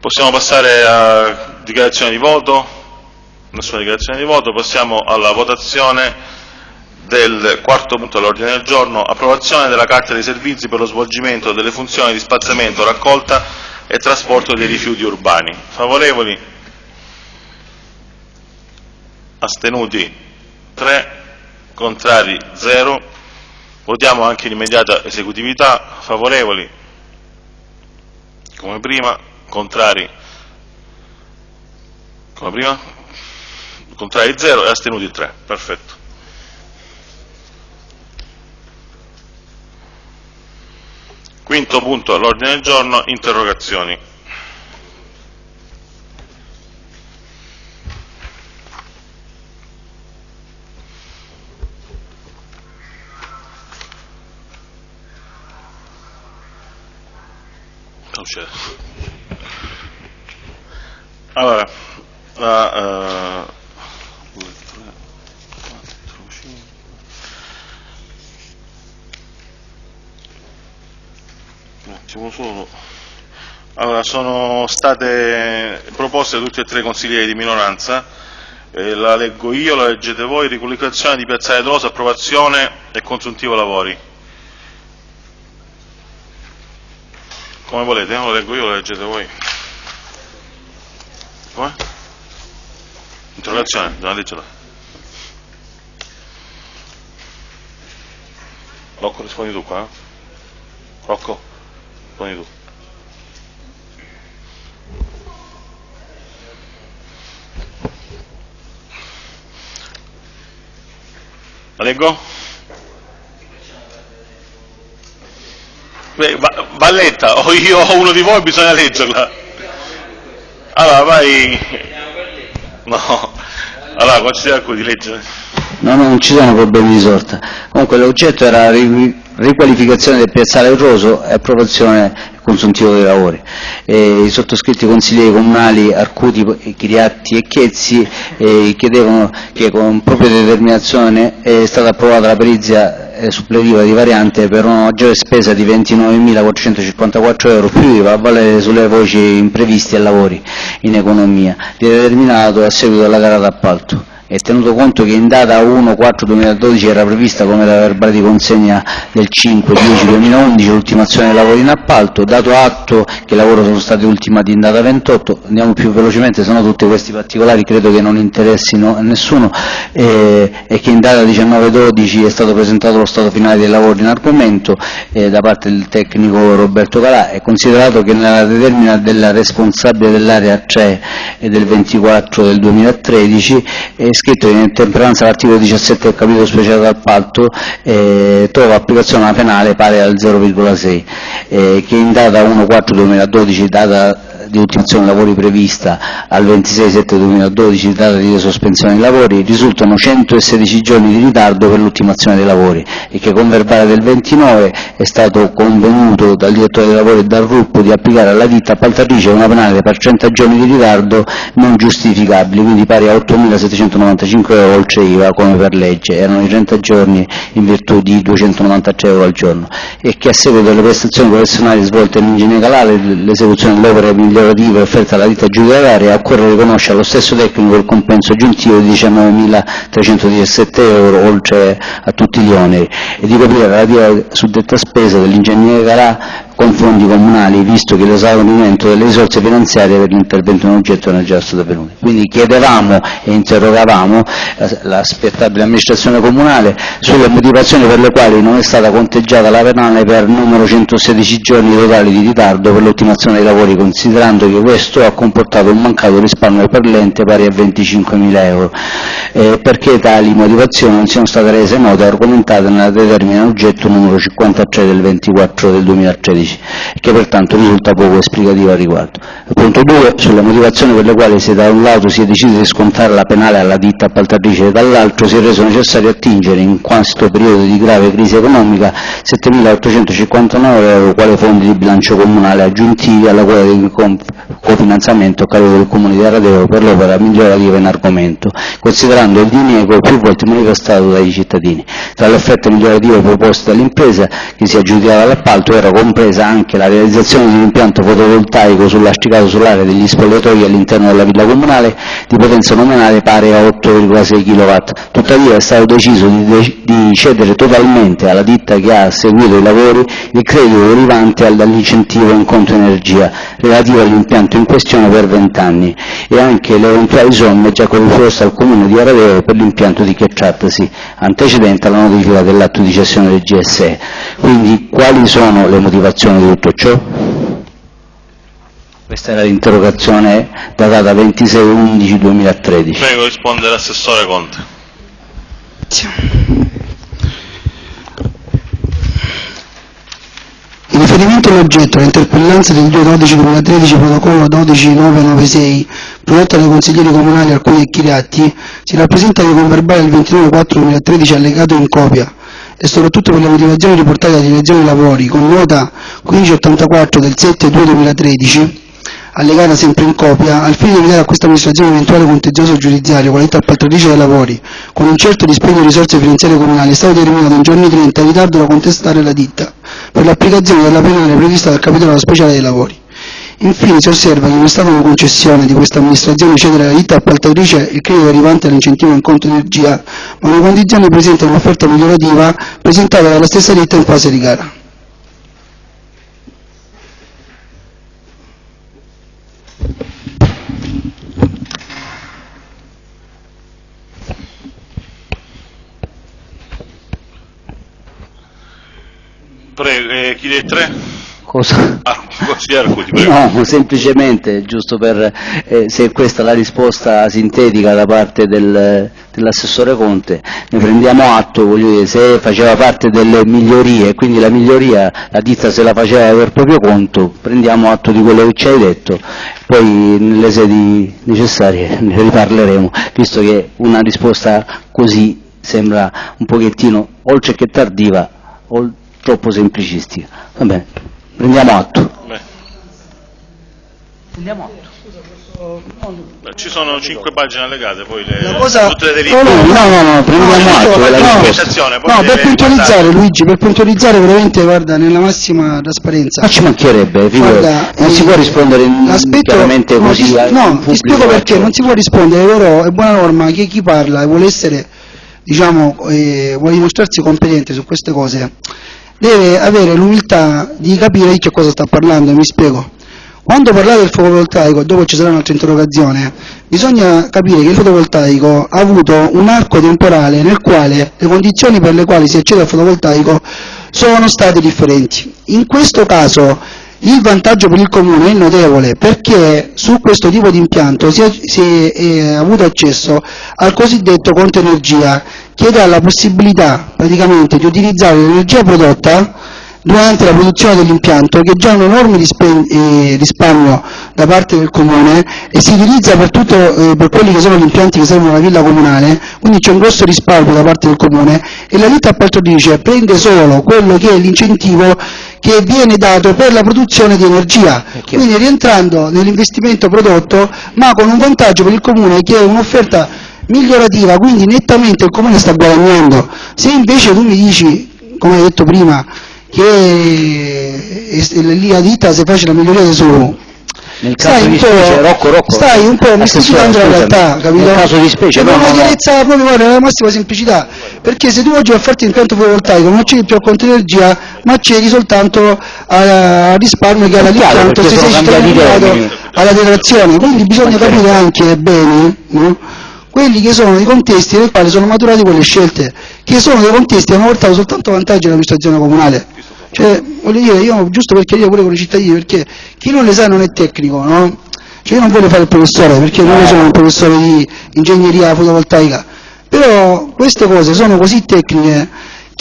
Possiamo passare a dichiarazione di voto? Nessuna dichiarazione di voto, passiamo alla votazione del quarto punto all'ordine del giorno, approvazione della Carta dei servizi per lo svolgimento delle funzioni di spazzamento, raccolta e trasporto dei rifiuti urbani. Favorevoli? Astenuti? 3. Contrari? 0. Votiamo anche in immediata esecutività. Favorevoli? Come prima. Contrari? Come prima? Contrari 0 e astenuti 3. Perfetto. Quinto punto all'ordine del giorno, interrogazioni. Allora, la, uh, attimo solo. Allora, sono state proposte tutte e tre consiglieri di minoranza, eh, la leggo io, la leggete voi, ricollocazione di Piazzale Drosa, approvazione e consuntivo lavori. Come volete, eh? lo leggo io, lo leggete voi. Come? Interrogazione, dobbiamo leggerla. Rocco rispondi tu qua? eh? Rocco, rispondi tu. La leggo? Beh, va, va letta, o io o uno di voi bisogna leggerla. Allora, vai. No. Allora, considera qui di leggere. No, no, non ci sono problemi di sorta. Comunque l'oggetto era riqualificazione del piazzale Roso e approvazione consuntivo dei lavori. E I sottoscritti consiglieri comunali Arcuti, Chiriatti e Chiezzi eh, chiedevano che con propria determinazione è stata approvata la perizia eh, suppletiva di variante per una maggiore spesa di 29.454 euro più IVA a valere sulle voci imprevisti e lavori in economia, determinato a seguito della gara d'appalto e tenuto conto che in data 1-4-2012 era prevista come la verbale di consegna del 5-10-2011 l'ultimazione dei lavori in appalto, dato atto che i lavori sono stati ultimati in data 28, andiamo più velocemente, se no tutti questi particolari credo che non interessino a nessuno, eh, e che in data 19-12 è stato presentato lo stato finale dei lavori in argomento eh, da parte del tecnico Roberto Calà, è considerato che nella determina della responsabile dell'area 3 e del 24 del 2013 è scritto che in ottemperanza all'articolo 17 del capitolo speciale d'appalto eh, trova applicazione una penale pari al 0,6 eh, che in data 1-4-2012 data di ultimazione lavori prevista al 26-7-2012, data di sospensione dei lavori, risultano 116 giorni di ritardo per l'ultimazione dei lavori e che con verbale del 29 è stato convenuto dal direttore dei lavori e dal RUP di applicare alla ditta appaltatrice una penale per 30 giorni di ritardo non giustificabili, quindi pari a 8.795 euro oltre IVA come per legge, erano i 30 giorni in virtù di 293 euro al giorno. E che a seguito delle prestazioni professionali svolte in ingegneria calare l'esecuzione dell'opera migliorative offerte alla ditta giudicaria occorre riconoscere allo stesso tecnico il compenso aggiuntivo di 19.317 euro oltre a tutti gli oneri e di coprire la relativa suddetta spesa dell'ingegneria calà con fondi comunali, visto che l'esaurimento delle risorse finanziarie per l'intervento in oggetto non è già stato avvenuto. Quindi chiedevamo e interrogavamo l'aspettabile amministrazione comunale sulle motivazioni per le quali non è stata conteggiata la penale per numero 116 giorni totali di ritardo per l'ultimazione dei lavori, considerando che questo ha comportato un mancato risparmio per l'ente pari a 25.000 euro, eh, perché tali motivazioni non siano state rese note e argomentate nella determina oggetto numero 53 del 24 del 2013 che pertanto risulta poco esplicativa al riguardo. Punto 2. Sulle motivazioni per le quali se da un lato si è deciso di scontare la penale alla ditta appaltatrice e dall'altro si è reso necessario attingere in questo periodo di grave crisi economica 7.859 euro quale fondi di bilancio comunale aggiuntivi alla quota com- cofinanziamento a carico del Comune di Aradeo per l'opera migliorativa in argomento, considerando il diniego più volte manifestato dai cittadini. Tra le offerte migliorative proposte dall'impresa che si aggiudicava l'appalto era compresa anche la realizzazione di un impianto fotovoltaico sullastricato sull'area degli spogliatoi all'interno della villa comunale di potenza nominale pari a 8,6 kW. Tuttavia è stato deciso di, de- di cedere totalmente alla ditta che ha seguito i lavori il credito derivante al- dall'incentivo in conto energia relativo all'impianto in questione per 20 anni e anche le eventuali somme già corrisposte al comune di Aradeo per l'impianto di Checciatasi, antecedente alla notifica dell'atto di cessione del GSE. Quindi quali sono le motivazioni di tutto ciò? Questa era l'interrogazione datata 26-11-2013. Prego, risponde l'assessore Conte. In riferimento all'oggetto, l'interpellanza del 2-12-2013, protocollo 12996, prodotta dai consiglieri comunali Alcuni e Chiriatti, si rappresenta che con verbale del 29-4-2013 allegato in copia e soprattutto per le motivazioni riportate dalla direzione lavori, con nota 1584 del 7-2-2013, allegata sempre in copia, al fine di evitare a questa amministrazione eventuale contenzioso giudiziario qualità appaltatrice dei lavori, con un certo dispendio di risorse finanziarie comunali, è stato determinato in giorni 30 in ritardo da contestare alla ditta, per l'applicazione della penale prevista dal capitolo speciale dei lavori. Infine si osserva che non è stata una concessione di questa amministrazione cedere alla ditta appaltatrice il credito derivante dall'incentivo in conto energia, ma una condizione presente in un'offerta migliorativa presentata dalla stessa ditta in fase di gara. Chi dei tre? Cosa? Ah, prego. No, semplicemente, giusto per, eh, se questa è la risposta sintetica da parte del- dell'assessore Conte, ne prendiamo atto, voglio dire, se faceva parte delle migliorie, quindi la miglioria la ditta se la faceva per proprio conto, prendiamo atto di quello che ci hai detto, poi nelle sedi necessarie ne riparleremo, visto che una risposta così sembra un pochettino, oltre che tardiva, ol- troppo semplicistica. Va bene, prendiamo atto. Beh, Prendiamo atto. ci sono cinque pagine allegate, poi le, La cosa- tutte le no, no, No, no, prendiamo No, atto no, della no, No, per puntualizzare guardare. Luigi, per puntualizzare veramente, guarda, nella massima trasparenza. Ma ci mancherebbe, figurati. Guarda, non si può rispondere chiaramente così No, ti spiego perché, non si può rispondere, però è buona norma che chi parla e vuole essere, diciamo, eh, vuole dimostrarsi competente su queste cose, deve avere l'umiltà di capire di che cosa sta parlando, mi spiego. Quando parlate del fotovoltaico, dopo ci sarà un'altra interrogazione, bisogna capire che il fotovoltaico ha avuto un arco temporale nel quale le condizioni per le quali si accede al fotovoltaico sono state differenti. In questo caso il vantaggio per il comune è notevole perché su questo tipo di impianto si è, si è, eh, avuto accesso al cosiddetto conto energia che dà la possibilità praticamente di utilizzare l'energia prodotta durante la produzione dell'impianto che già ha un enorme eh, risparmio da parte del comune e si utilizza per, tutto, eh, per quelli che sono gli impianti che servono alla villa comunale, quindi c'è un grosso risparmio da parte del comune e la ditta appaltatrice prende solo quello che è l'incentivo che viene dato per la produzione di energia, quindi rientrando nell'investimento prodotto ma con un vantaggio per il comune che è un'offerta migliorativa, quindi nettamente il comune sta guadagnando. Se invece tu mi dici, come hai detto prima, che lì la ditta se face la miglioria su Nel stai caso un di po', specie, Rocco, Rocco, stai un po' mistificando la realtà, capito? Nel caso di specie, Cioè, no, con no, una no. chiarezza proprio guarda, nella massima semplicità, perché se tu oggi vai a farti l'impianto fotovoltaico non c'è più a conto energia, ma c'eri soltanto a, risparmio che chiaro, l'impianto se sei termini. alla detrazione, quindi bisogna capire anche bene no? quelli che sono i contesti nei quali sono maturate quelle scelte, che sono dei contesti che hanno portato soltanto vantaggio all'amministrazione comunale. Cioè, voglio dire, io giusto per chiarire pure con i cittadini, perché chi non le sa non è tecnico, no? Cioè io non voglio fare il professore, perché non sono un professore di ingegneria fotovoltaica, però queste cose sono così tecniche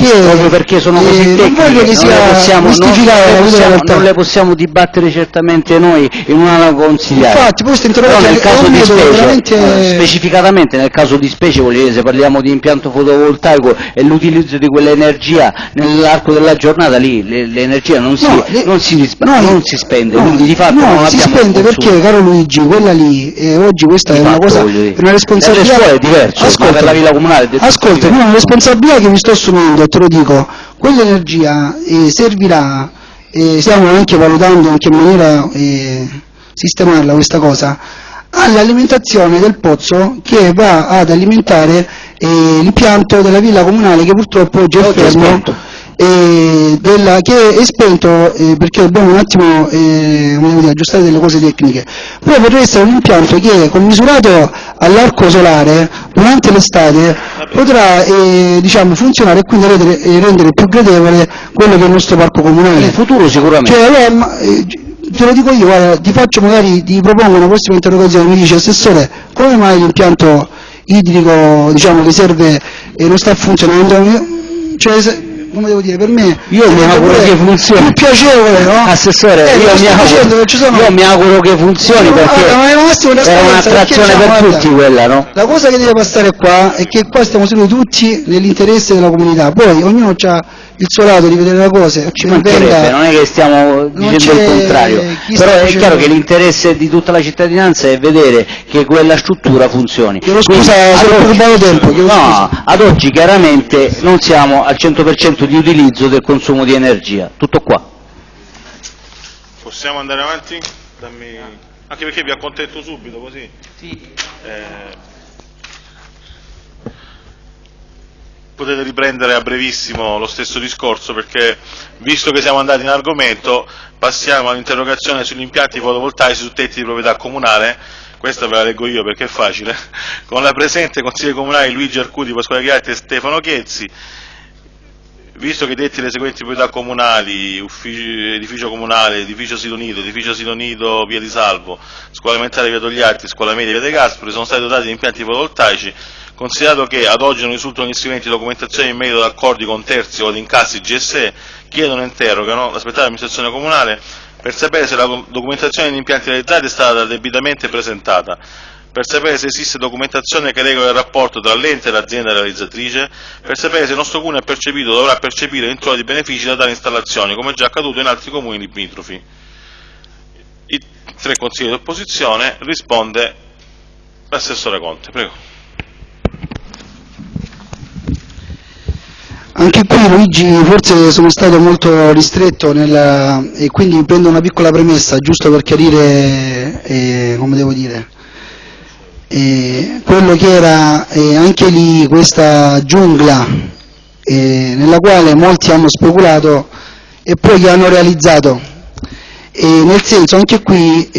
che Proprio perché sono eh, così non tecniche, non sia le possiamo, non, possiamo, non le possiamo dibattere certamente noi in una consigliare. Infatti, questa Però interrogazione nel è caso di specie, veramente- eh, specificatamente nel caso di specie, voglio dire, se parliamo di impianto fotovoltaico e l'utilizzo di quell'energia nell'arco della giornata, lì le- l'energia non si, No, le- non no, non si spende, no, quindi di fatto no, non si spende perché, caro Luigi, quella lì, eh, oggi questa Di è una fatto, cosa, dire. è una responsabilità... Per le scuole è diverso, ma per la villa comunale è Ascolta, no, una responsabilità che mi sto assumendo, te lo dico, quell'energia eh, servirà, e stiamo anche valutando in che maniera eh, sistemarla questa cosa, all'alimentazione del pozzo che va ad alimentare eh, l'impianto della villa comunale che purtroppo oggi è fermo. Eh, della- che è spento eh, perché dobbiamo un attimo eh, dire, aggiustare delle cose tecniche, però potrebbe essere un impianto che commisurato all'arco solare durante l'estate potrà eh, diciamo, funzionare e quindi rendere, eh, rendere più gradevole quello che è il nostro parco comunale. In futuro sicuramente. Cioè, ma, te lo dico io, guarda, ti faccio magari, ti propongo una prossima interrogazione, mi dice assessore, come mai l'impianto idrico, diciamo, che serve e non sta funzionando? Cioè, come devo dire, per me Io mi auguro che funzioni. più piacevole, no? Assessore, Eh, io, mi auguro, sono- io mi auguro che funzioni perché ma è un'attrazione per guarda, tutti quella, no? La cosa che deve passare qua è che qua stiamo seduti tutti nell'interesse della comunità, poi ognuno ha il suo lato di vedere le cose, Ci mancherebbe, non è che stiamo dicendo il contrario, però è chiaro che l'interesse di tutta la cittadinanza è vedere che quella struttura funzioni. Chiedo Quindi, scusa se ad oggi- tempo, no, scusa. ad oggi chiaramente non siamo al 100% di utilizzo del consumo di energia, tutto qua. Possiamo andare avanti? Dammi... Anche perché vi accontento subito così. Eh, Potete riprendere a brevissimo lo stesso discorso perché visto che siamo andati in argomento passiamo all'interrogazione sugli impianti fotovoltaici su tetti di proprietà comunale. Questa ve la leggo io perché è facile. Con la presente consigliere comunale Luigi Arcuti, Pasquale Ghiatti e Stefano Chezzi visto che detti le seguenti proprietà comunali, uffici, edificio comunale, edificio sito nido, edificio sito nido via di Salvo, scuola elementare via Togliatti, scuola media via De Gasperi, sono stati dotati di impianti fotovoltaici, considerato che ad oggi non risultano di documentazione in merito ad accordi con terzi o ad incassi GSE, chiedono e interrogano l'aspettata amministrazione comunale per sapere se la documentazione degli impianti realizzati è stata debitamente presentata, per sapere se esiste documentazione che regola il rapporto tra l'ente e l'azienda realizzatrice, per sapere se il nostro comune ha percepito o dovrà percepire introiti benefici da tali installazioni, come già accaduto in altri comuni limitrofi. I tre consigli di opposizione risponde l'assessore Conte. Prego. Anche qui Luigi forse sono stato molto ristretto nella, e quindi prendo una piccola premessa giusto per chiarire, eh, come devo dire, eh, quello che era eh, anche lì questa giungla nella quale molti hanno speculato e poi che hanno realizzato. nel senso anche qui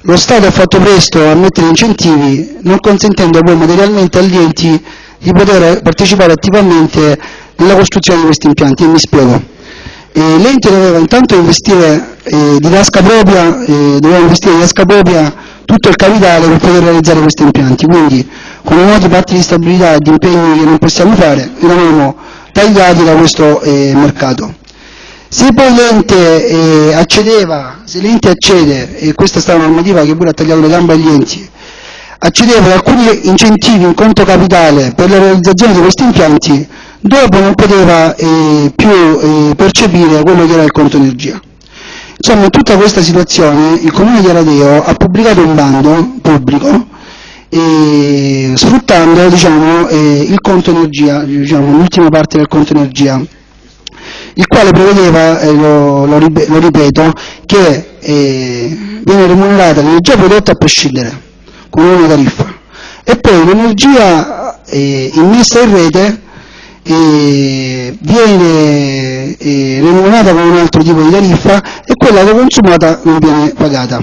lo Stato ha fatto presto a mettere incentivi non consentendo poi materialmente agli enti di poter partecipare attivamente nella costruzione di questi impianti e mi spiego. l'ente doveva intanto investire eh, di tasca propria, eh, doveva investire di tasca propria tutto il capitale per poter realizzare questi impianti, quindi con noti patti di stabilità e di impegni che non possiamo fare eravamo tagliati da questo eh, mercato. Se poi l'ente eh, accedeva, se l'ente accede, e questa è stata una normativa che pure ha tagliato le gambe agli enti, accedeva ad alcuni incentivi in conto capitale per la realizzazione di questi impianti, dopo non poteva eh, più eh, percepire quello che era il conto energia. Insomma, in tutta questa situazione il Comune di Aradeo ha pubblicato un bando pubblico eh, sfruttando diciamo, eh, il conto energia, diciamo, l'ultima parte del conto energia, il quale prevedeva, eh, lo, lo, lo, ripeto, che eh, viene remunerata l'energia prodotta a prescindere, con una tariffa, e poi l'energia eh, immessa in rete eh, viene eh, remunerata con un altro tipo di tariffa e quella che è consumata non viene pagata.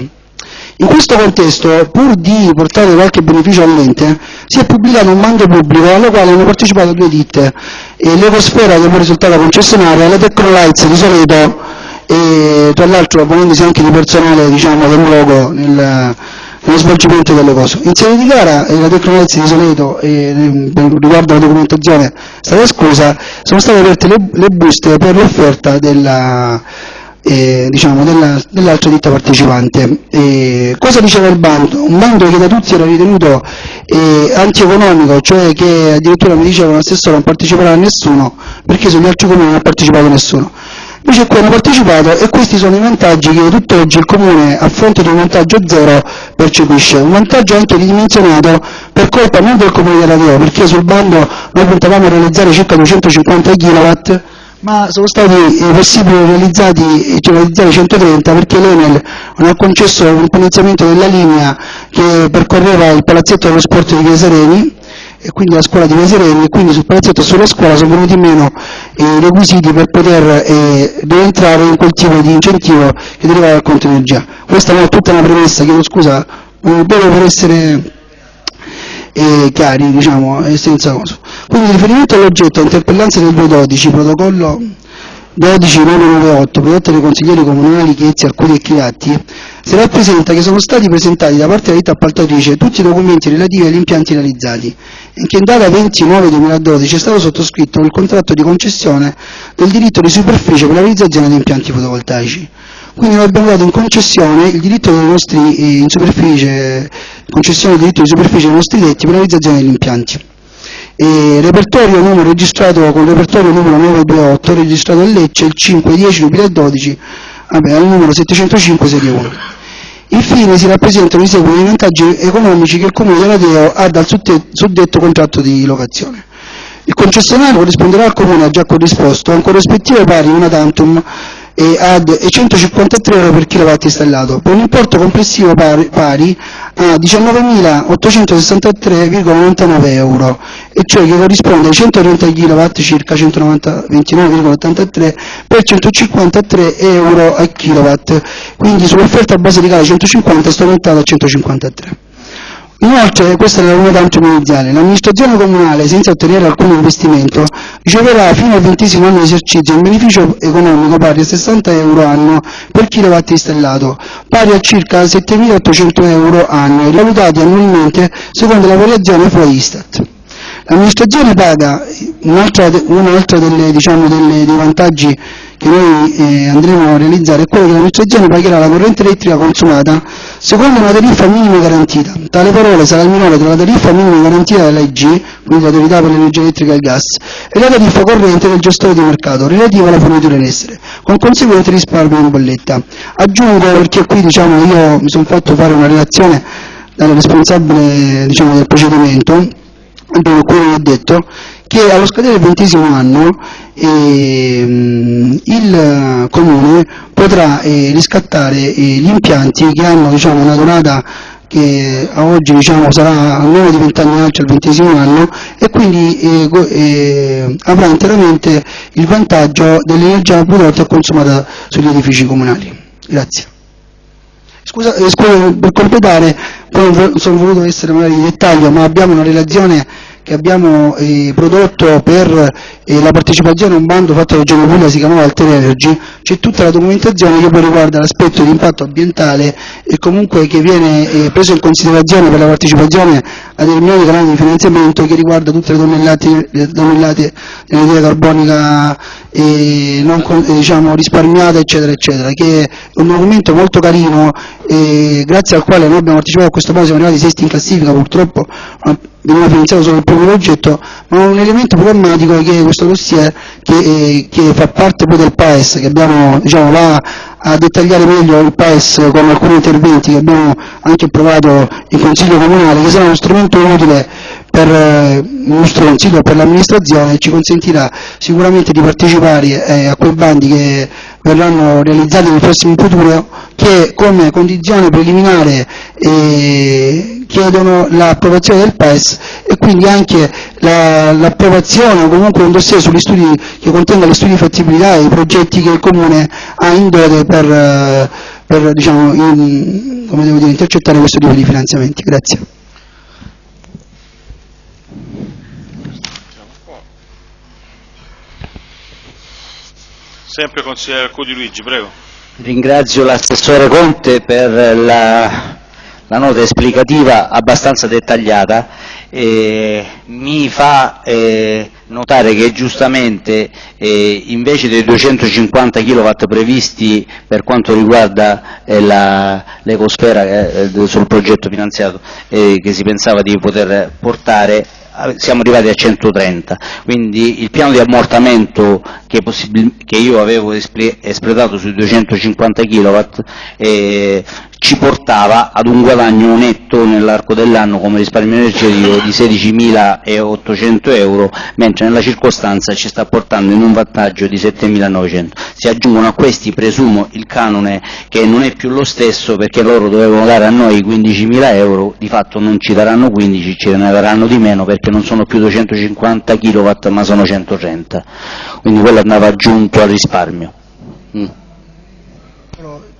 In questo contesto, pur di portare qualche beneficio all'ente, si è pubblicato un bando pubblico al quale hanno partecipato due ditte, eh, l'Ecosfera che è risultata concessionaria la Tecnolights di Soleto, e tra l'altro ponendosi anche di personale diciamo, del luogo nel, nello svolgimento delle cose. In sede di gara eh, la Tecnolezzi di Soleto eh, riguardo alla documentazione è stata esclusa, sono state aperte le, le buste per l'offerta della, eh, diciamo, dell'altra dell ditta partecipante. Eh, cosa diceva il bando? Un bando che da tutti era ritenuto eh, antieconomico, cioè che addirittura mi dicevano l'assessore non parteciperà nessuno perché sugli altri comuni non ha partecipato nessuno. Invece qui hanno partecipato e questi sono i vantaggi che tutt'oggi il Comune, a fronte di un vantaggio zero, percepisce. Un vantaggio anche ridimensionato per colpa non del Comune di Aradeo, perché sul bando noi puntavamo a realizzare circa 250 kW, ma sono stati eh, possibili realizzati, cioè, realizzare 130 perché l'Enel non ha concesso un finanziamento della linea che percorreva il palazzetto dello sport di Via Sereni e quindi la scuola di Vesereni e quindi sul palazzetto sulla scuola sono venuti meno i requisiti per poter eh, rientrare in quel tipo di incentivo che deriva dal conto energia. Questa è tutta una premessa, chiedo scusa, proprio per essere eh, chiari, diciamo, senza cosa. Quindi riferimento all'oggetto interpellanza del 212, protocollo 12998, prodotte dai consiglieri comunali Chiezzi, Arcuri e Chilatti, si rappresenta che sono stati presentati da parte della ditta appaltatrice tutti i documenti relativi agli impianti realizzati e che in data 29-2012 è stato sottoscritto il contratto di concessione del diritto di superficie per la realizzazione di impianti fotovoltaici. Quindi noi abbiamo dato in concessione il diritto dei nostri, eh, in superficie, concessione del diritto di superficie dei nostri detti per la realizzazione degli impianti e repertorio numero registrato con il repertorio numero 928 registrato a Lecce il 5-10-2012 vabbè, al numero 705 serie 1. Infine si rappresentano i seguenti vantaggi economici che il Comune di Alateo ha dal suddetto contratto di locazione. Il concessionario corrisponderà al Comune, già corrisposto, a un corrispettivo pari una tantum e ad 153 euro per kilowatt installato, per un importo complessivo pari, pari a 19.863,99 euro, e cioè che corrisponde ai 130 kW circa 129,83 per 153 euro a kilowatt, quindi sull'offerta base di gara 150 sto aumentando a 153. Inoltre, questa è la novità antimoniziale, l'amministrazione comunale, senza ottenere alcun investimento, riceverà fino al ventesimo anno di esercizio un beneficio economico pari a 60 euro anno per kilowatt installato, pari a circa 7.800 euro anno, valutati annualmente secondo la variazione fra Istat. L'amministrazione paga, un'altra un diciamo, dei vantaggi che noi eh, andremo a realizzare è quello che l'amministrazione pagherà la corrente elettrica consumata secondo una tariffa minima garantita. Tale parole sarà il minore tra la tariffa minima garantita dall'AIG, quindi l'autorità per l'energia elettrica e il gas, e la tariffa corrente del gestore di mercato relativa alla fornitura in essere, con conseguente risparmio in bolletta. Aggiungo, perché qui diciamo, io mi sono fatto fare una relazione dal responsabile diciamo, del procedimento, dove ho detto che allo scadere del ventesimo anno ehm, il Comune potrà eh, riscattare eh, gli impianti che hanno diciamo, una durata che a oggi diciamo, sarà almeno di 20 anni al ventesimo anno e quindi eh, eh, avrà interamente il vantaggio dell'energia prodotta e consumata sugli edifici comunali. Grazie. Scusa, eh, scusa, per completare, poi sono voluto essere magari di dettaglio, ma abbiamo una relazione che abbiamo eh, prodotto per eh, la partecipazione a un bando fatto dalla Regione Puglia, si chiamava Alter Energy, c'è tutta la documentazione che poi riguarda l'aspetto di impatto ambientale e comunque che viene eh, preso in considerazione per la partecipazione a determinati canali di finanziamento che riguarda tutte le tonnellate, le tonnellate di energia carbonica eh, non, eh, diciamo, risparmiata eccetera eccetera, che è un documento molto carino grazie al quale noi abbiamo partecipato a questo bando, siamo arrivati sesti in classifica purtroppo veniva finanziato solo il primo progetto, ma un elemento programmatico che è questo dossier che, eh, che fa parte poi del PAES, che abbiamo, diciamo, va a dettagliare meglio il PAES con alcuni interventi che abbiamo anche approvato in Consiglio Comunale, che sarà uno strumento utile per eh, il nostro Consiglio e per l'amministrazione ci consentirà sicuramente di partecipare eh, a quei bandi che verranno realizzati nel prossimo futuro che come condizione preliminare eh, chiedono l'approvazione del PES e quindi anche l'approvazione la, o comunque un dossier sugli studi che contenga gli studi di fattibilità e i progetti che il Comune ha in dote per, per diciamo, in, dire, intercettare questo tipo di finanziamenti. Grazie. Sempre consigliere Cudi Luigi, prego. Ringrazio l'assessore Conte per la, la nota esplicativa abbastanza dettagliata. Eh, mi fa eh, notare che giustamente eh, invece dei 250 kW previsti per quanto riguarda eh, l'ecosfera eh, sul progetto finanziato eh, che si pensava di poter portare siamo arrivati a 130, quindi il piano di ammortamento che, che io avevo espletato sui 250 kW eh, ci portava ad un guadagno netto nell'arco dell'anno come risparmio energetico di 16.800 euro, mentre nella circostanza ci sta portando in un vantaggio di 7.900. Si aggiungono a questi, presumo, il canone che non è più lo stesso perché loro dovevano dare a noi 15.000 euro, di fatto non ci daranno 15, ce ne daranno di meno perché non sono più 250 kW ma sono 130, quindi quello andava aggiunto al risparmio. Mm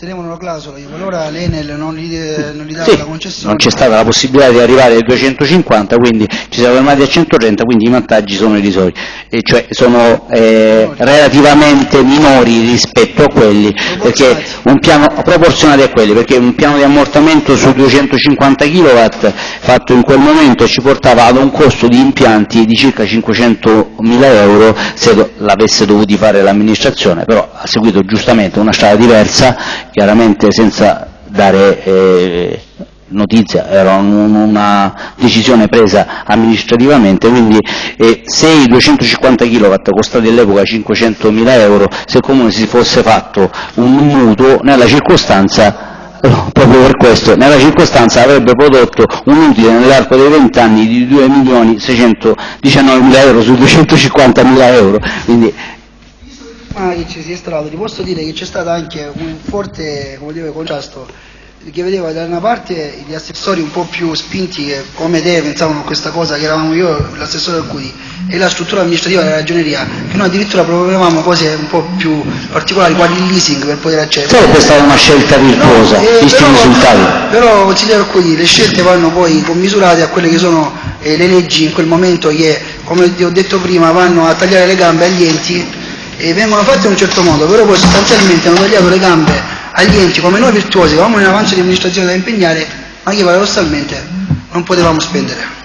tenevano la clausola, allora l'Enel non gli, non gli dava sì, la concessione. Non c'è stata la possibilità di arrivare ai 250, quindi ci siamo fermati a 130, quindi i vantaggi sono irrisori, e cioè sono eh, relativamente minori rispetto a quelli, perché un piano, proporzionati a quelli, perché un piano di ammortamento su 250 kW fatto in quel momento ci portava ad un costo di impianti di circa 500.000 euro se l'avesse dovuti fare l'amministrazione, però ha seguito giustamente una strada diversa chiaramente senza dare eh, notizia, era un, una decisione presa amministrativamente, quindi eh, se i 250 kW costati all'epoca 500.000 euro, se il Comune si fosse fatto un mutuo, nella circostanza proprio per questo, nella circostanza avrebbe prodotto un utile nell'arco dei 20 anni di 2.619.000 euro su 250.000 euro, quindi prima che ci sia stato, ti posso dire che c'è stato anche un forte come dire, contrasto che vedeva da una parte gli assessori un po' più spinti che come te pensavano a questa cosa che eravamo io l'assessore Alcudi e la struttura amministrativa della ragioneria che noi addirittura proponevamo cose un po' più particolari quali il leasing per poter accedere Sarebbe stata una scelta virtuosa, No, eh, visti i però- risultati. Però consigliere Alcudi le scelte vanno poi commisurate a quelle che sono eh, le leggi in quel momento che come ti ho detto prima vanno a tagliare le gambe agli enti e vengono fatte in un certo modo però poi sostanzialmente hanno tagliato le gambe agli enti come noi virtuosi che avevamo un avanzo di amministrazione da impegnare ma che paradossalmente non potevamo spendere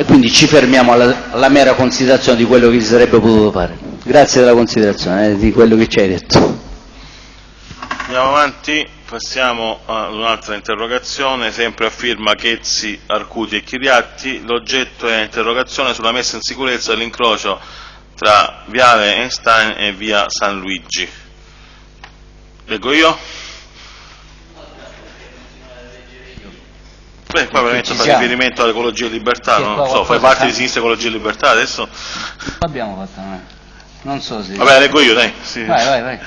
E quindi ci fermiamo alla, alla mera considerazione di quello che si sarebbe potuto fare. Grazie della considerazione, eh, di quello che ci hai detto. Andiamo avanti, passiamo ad un'altra interrogazione, sempre a firma Chezzi, Arcuti e Chiriatti. L'oggetto è interrogazione sulla messa in sicurezza dell'incrocio tra Viale Einstein e Via San Luigi. Leggo io? Beh, qua veramente fa riferimento all'ecologia e libertà, Sì, non so, fai parte di sinistra ecologia e libertà adesso? Abbiamo fatto, non so se... Vabbè, leggo io, dai. sì. Vai, vai, vai.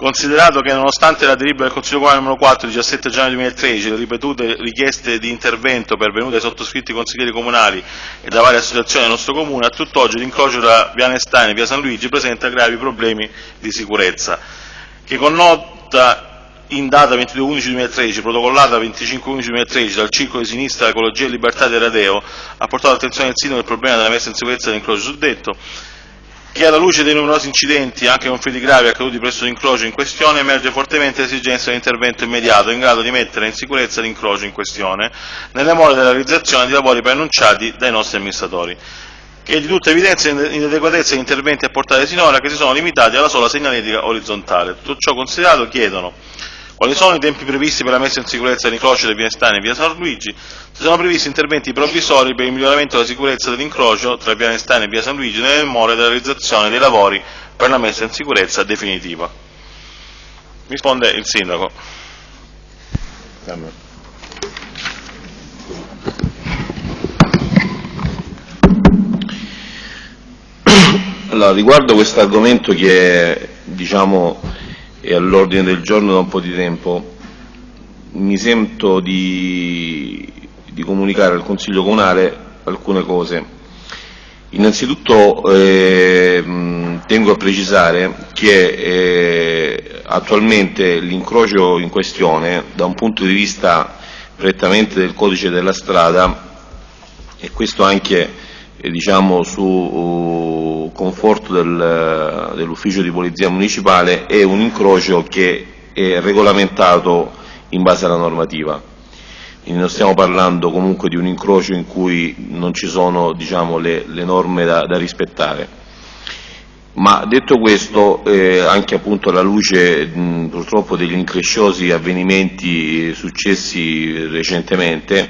Considerato che nonostante la delibera del Consiglio Comunale numero 4 17 gennaio 2013 le ripetute richieste di intervento pervenute ai sottoscritti consiglieri comunali e da varie associazioni del nostro comune, a tutt'oggi l'incrocio tra via Nestane e via San Luigi presenta gravi problemi di sicurezza, che con nota in data 22-11-2013, protocollata 25-11-2013 dal Circolo di Sinistra Ecologia e Libertà di Radeo, ha portato all'attenzione del sindaco il problema della messa in sicurezza dell'incrocio suddetto, che alla luce dei numerosi incidenti, anche con feriti gravi accaduti presso l'incrocio in questione, emerge fortemente l'esigenza di intervento immediato in grado di mettere in sicurezza l'incrocio in questione, nelle more della realizzazione di lavori preannunciati dai nostri amministratori, che di tutta evidenza l'inadeguatezza degli interventi apportati sinora che si sono limitati alla sola segnaletica orizzontale. Tutto ciò considerato chiedono quali sono i tempi previsti per la messa in sicurezza dell'incrocio di Via Estane e Via San Luigi? Si sono previsti interventi provvisori per il miglioramento della sicurezza dell'incrocio tra Via Estane e Via San Luigi nelle more della realizzazione dei lavori per la messa in sicurezza definitiva. Risponde il Sindaco. Allora, riguardo questo argomento che diciamo, è all'ordine del giorno da un po' di tempo, mi sento di, di comunicare al Consiglio Comunale alcune cose. Innanzitutto eh, tengo a precisare che eh, attualmente l'incrocio in questione, da un punto di vista prettamente del codice della strada, e questo anche diciamo, su uh, conforto del- dell'ufficio di polizia municipale, è un incrocio che è regolamentato in base alla normativa. Quindi non stiamo parlando comunque di un incrocio in cui non ci sono diciamo, le, le norme da, da rispettare. Ma detto questo, eh, anche appunto alla luce mh, purtroppo degli incresciosi avvenimenti successi recentemente,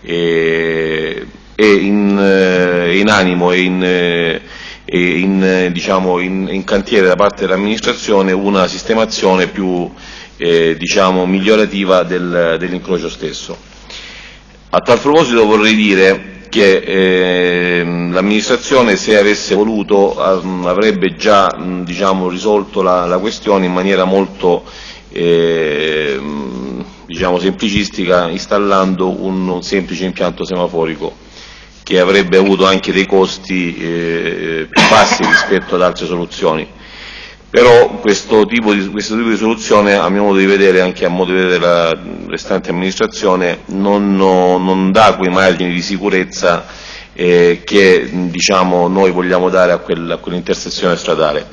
eh, è in, eh, in animo e in, eh, e in, eh, diciamo, in- cantiere da parte dell'amministrazione una sistemazione più eh, diciamo, migliorativa del- dell'incrocio stesso. A tal proposito vorrei dire che ehm, l'amministrazione se avesse voluto av- avrebbe già diciamo, risolto la, la questione in maniera molto ehm, diciamo, semplicistica installando un, un semplice impianto semaforico che avrebbe avuto anche dei costi eh, più bassi rispetto ad altre soluzioni. Però questo tipo, di, questo tipo di soluzione, a mio modo di vedere, anche a modo di vedere la restante amministrazione, non, no- non dà quei margini di sicurezza eh, che diciamo, noi vogliamo dare a, quel- a quell'intersezione stradale.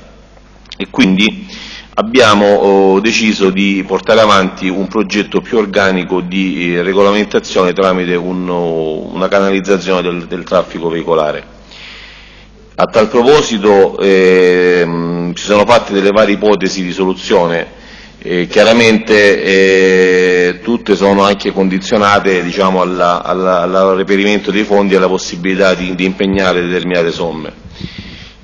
E quindi abbiamo oh, deciso di portare avanti un progetto più organico di eh, regolamentazione tramite oh, una canalizzazione del- del traffico veicolare. A tal proposito ehm, si sono fatte delle varie ipotesi di soluzione, eh, chiaramente eh, tutte sono anche condizionate diciamo, alla- alla- al reperimento dei fondi e alla possibilità di, di impegnare determinate somme.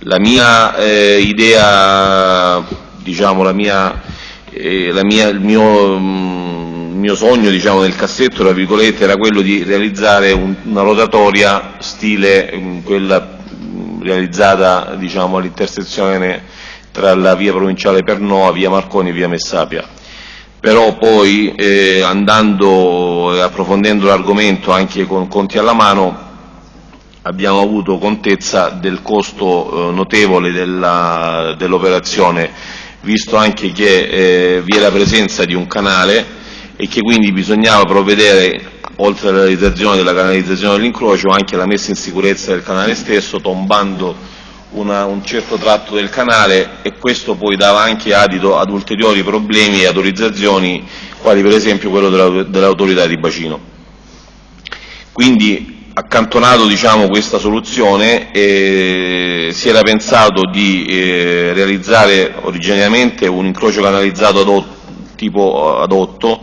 La mia eh, idea, diciamo, la mia, eh, la mia- il mio, mm, il mio sogno diciamo, nel cassetto era quello di realizzare un- una rotatoria stile mm, quella mm, realizzata diciamo, all'intersezione tra la via provinciale Pernova, via Marconi e via Messapia. però poi eh, andando e approfondendo l'argomento anche con conti alla mano abbiamo avuto contezza del costo eh, notevole dell'operazione, visto anche che eh, vi è la presenza di un canale e che quindi bisognava provvedere, oltre alla realizzazione della canalizzazione dell'incrocio, anche alla messa in sicurezza del canale stesso, tombando una, un certo tratto del canale e questo poi dava anche adito ad ulteriori problemi e autorizzazioni, quali per esempio quello dell'autorità di bacino. Quindi accantonato diciamo, questa soluzione eh, si era pensato di eh, realizzare originariamente un incrocio canalizzato ad tipo ad 8,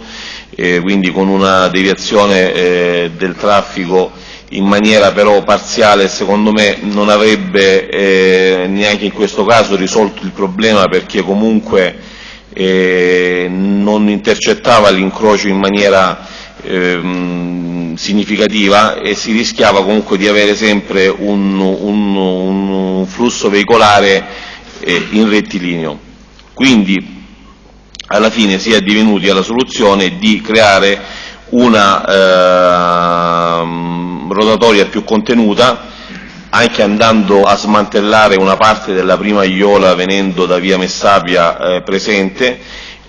eh, quindi con una deviazione eh, del traffico in maniera però parziale secondo me non avrebbe eh, neanche in questo caso risolto il problema perché comunque eh, non intercettava l'incrocio in maniera ehm, significativa e si rischiava comunque di avere sempre un, un, un flusso veicolare eh, in rettilineo. Quindi alla fine si è divenuti alla soluzione di creare una eh, rotatoria più contenuta anche andando a smantellare una parte della prima aiola venendo da via Messapia eh, presente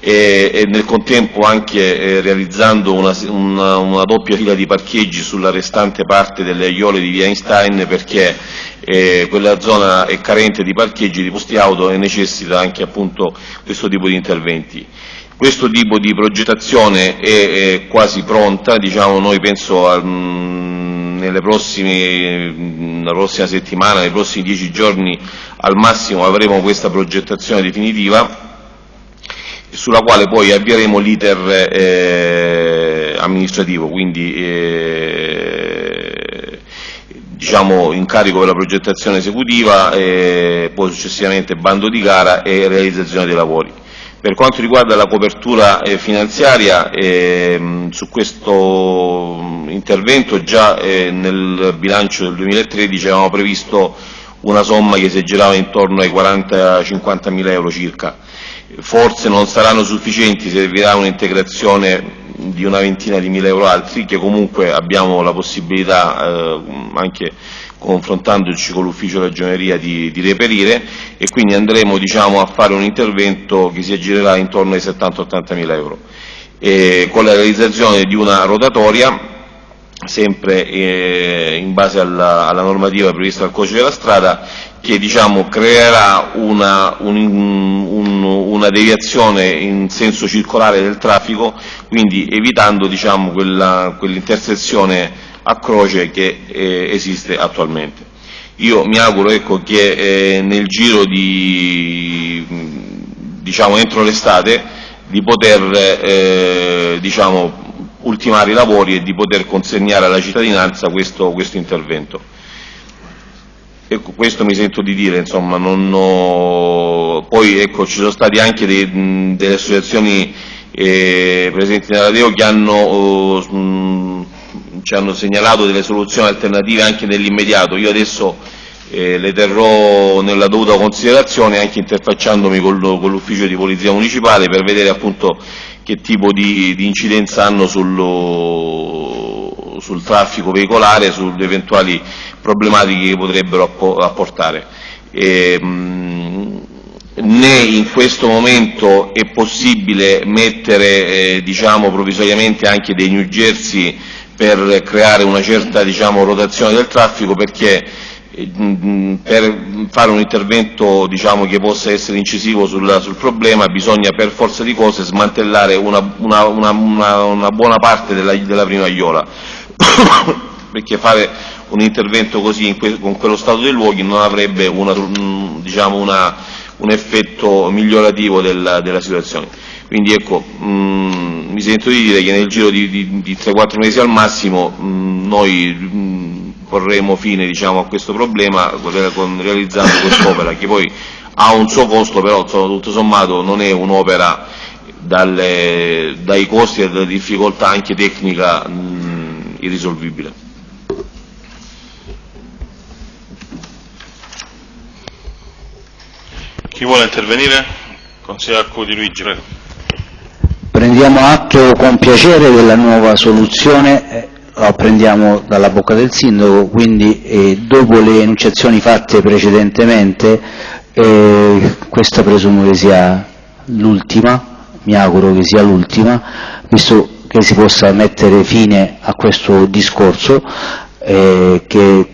e, e, nel contempo anche eh, realizzando una, una, una, doppia fila di parcheggi sulla restante parte delle aiole di via Einstein perché eh, quella zona è carente di parcheggi di posti auto e necessita anche appunto questo tipo di interventi. Questo tipo di progettazione è, è quasi pronta, diciamo, noi penso a, mh, nelle prossime, nella prossima settimana, nei prossimi dieci giorni al massimo avremo questa progettazione definitiva sulla quale poi avvieremo l'iter eh, amministrativo, quindi eh, diciamo incarico per la progettazione esecutiva, e poi successivamente bando di gara e realizzazione dei lavori. Per quanto riguarda la copertura eh, finanziaria, eh, su questo intervento già eh, nel bilancio del 2013 avevamo previsto una somma che si aggirava intorno ai 40-50 mila euro circa. Forse non saranno sufficienti, servirà un'integrazione di una ventina di mila euro altri, che comunque abbiamo la possibilità eh, anche confrontandoci con l'ufficio ragioneria di, di, reperire e quindi andremo diciamo, a fare un intervento che si aggirerà intorno ai 70-80 mila euro e con la realizzazione di una rotatoria sempre eh, in base alla, alla, normativa prevista dal codice della strada che diciamo, creerà una, un, un, una, deviazione in senso circolare del traffico quindi evitando diciamo, quell'intersezione a croce che eh, esiste attualmente. Io mi auguro ecco, che eh, nel giro di, diciamo, entro l'estate di poter eh, diciamo, ultimare i lavori e di poter consegnare alla cittadinanza questo, questo intervento. Ecco, questo mi sento di dire, insomma, ho... poi ecco, ci sono state anche dei, delle associazioni eh, presenti nella Deo che hanno oh, ci hanno segnalato delle soluzioni alternative anche nell'immediato. Io adesso eh, le terrò nella dovuta considerazione anche interfacciandomi con l'ufficio di polizia municipale per vedere appunto che tipo di, di incidenza hanno sullo, sul traffico veicolare, sulle eventuali problematiche che potrebbero apportare. E, mh, né in questo momento è possibile mettere eh, diciamo, provvisoriamente anche dei New Jersey per creare una certa diciamo, rotazione del traffico perché per fare un intervento diciamo, che possa essere incisivo sul, sul, problema bisogna per forza di cose smantellare una, una, una, una buona parte della, della prima aiola perché fare un intervento così que, con quello stato dei luoghi non avrebbe diciamo, un effetto migliorativo della, della situazione. Quindi ecco, mh, mi sento di dire che nel giro di, di, di 3-4 mesi al massimo mh, noi mh, porremo fine diciamo, a questo problema con, realizzando quest'opera che poi ha un suo costo, però insomma, tutto sommato non è un'opera dai costi e dalla difficoltà anche tecnica irrisolvibile. Chi vuole intervenire? Consigliere Arcudi Luigi, prego. prendiamo atto con piacere della nuova soluzione, eh, lo apprendiamo dalla bocca del sindaco, quindi eh, dopo le enunciazioni fatte precedentemente, eh, questa presumo che sia l'ultima, mi auguro che sia l'ultima, visto che si possa mettere fine a questo discorso eh, che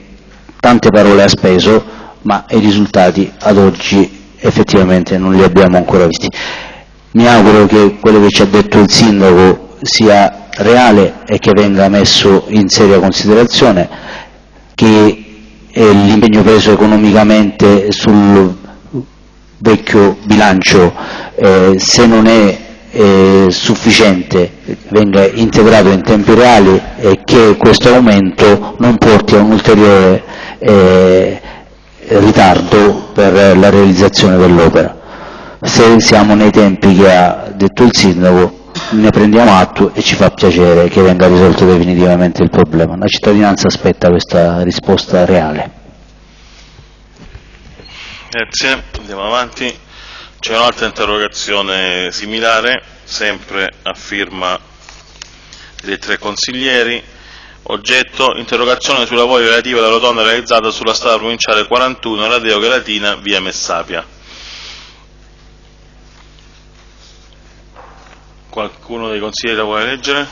tante parole ha speso, ma i risultati ad oggi effettivamente non li abbiamo ancora visti. Mi auguro che quello che ci ha detto il sindaco sia reale e che venga messo in seria considerazione, che l'impegno preso economicamente sul vecchio bilancio, eh, se non è eh, sufficiente, venga integrato in tempi reali e che questo aumento non porti a un ulteriore eh, ritardo per la realizzazione dell'opera. Se siamo nei tempi che ha detto il sindaco ne prendiamo atto e ci fa piacere che venga risolto definitivamente il problema. La cittadinanza aspetta questa risposta reale. Grazie, andiamo avanti. C'è un'altra interrogazione similare, sempre a firma dei tre consiglieri. Oggetto, interrogazione sui lavori relativi alla rotonda realizzata sulla strada provinciale 41, Radeo Galatina, via Messapia. Qualcuno dei consiglieri la vuole leggere?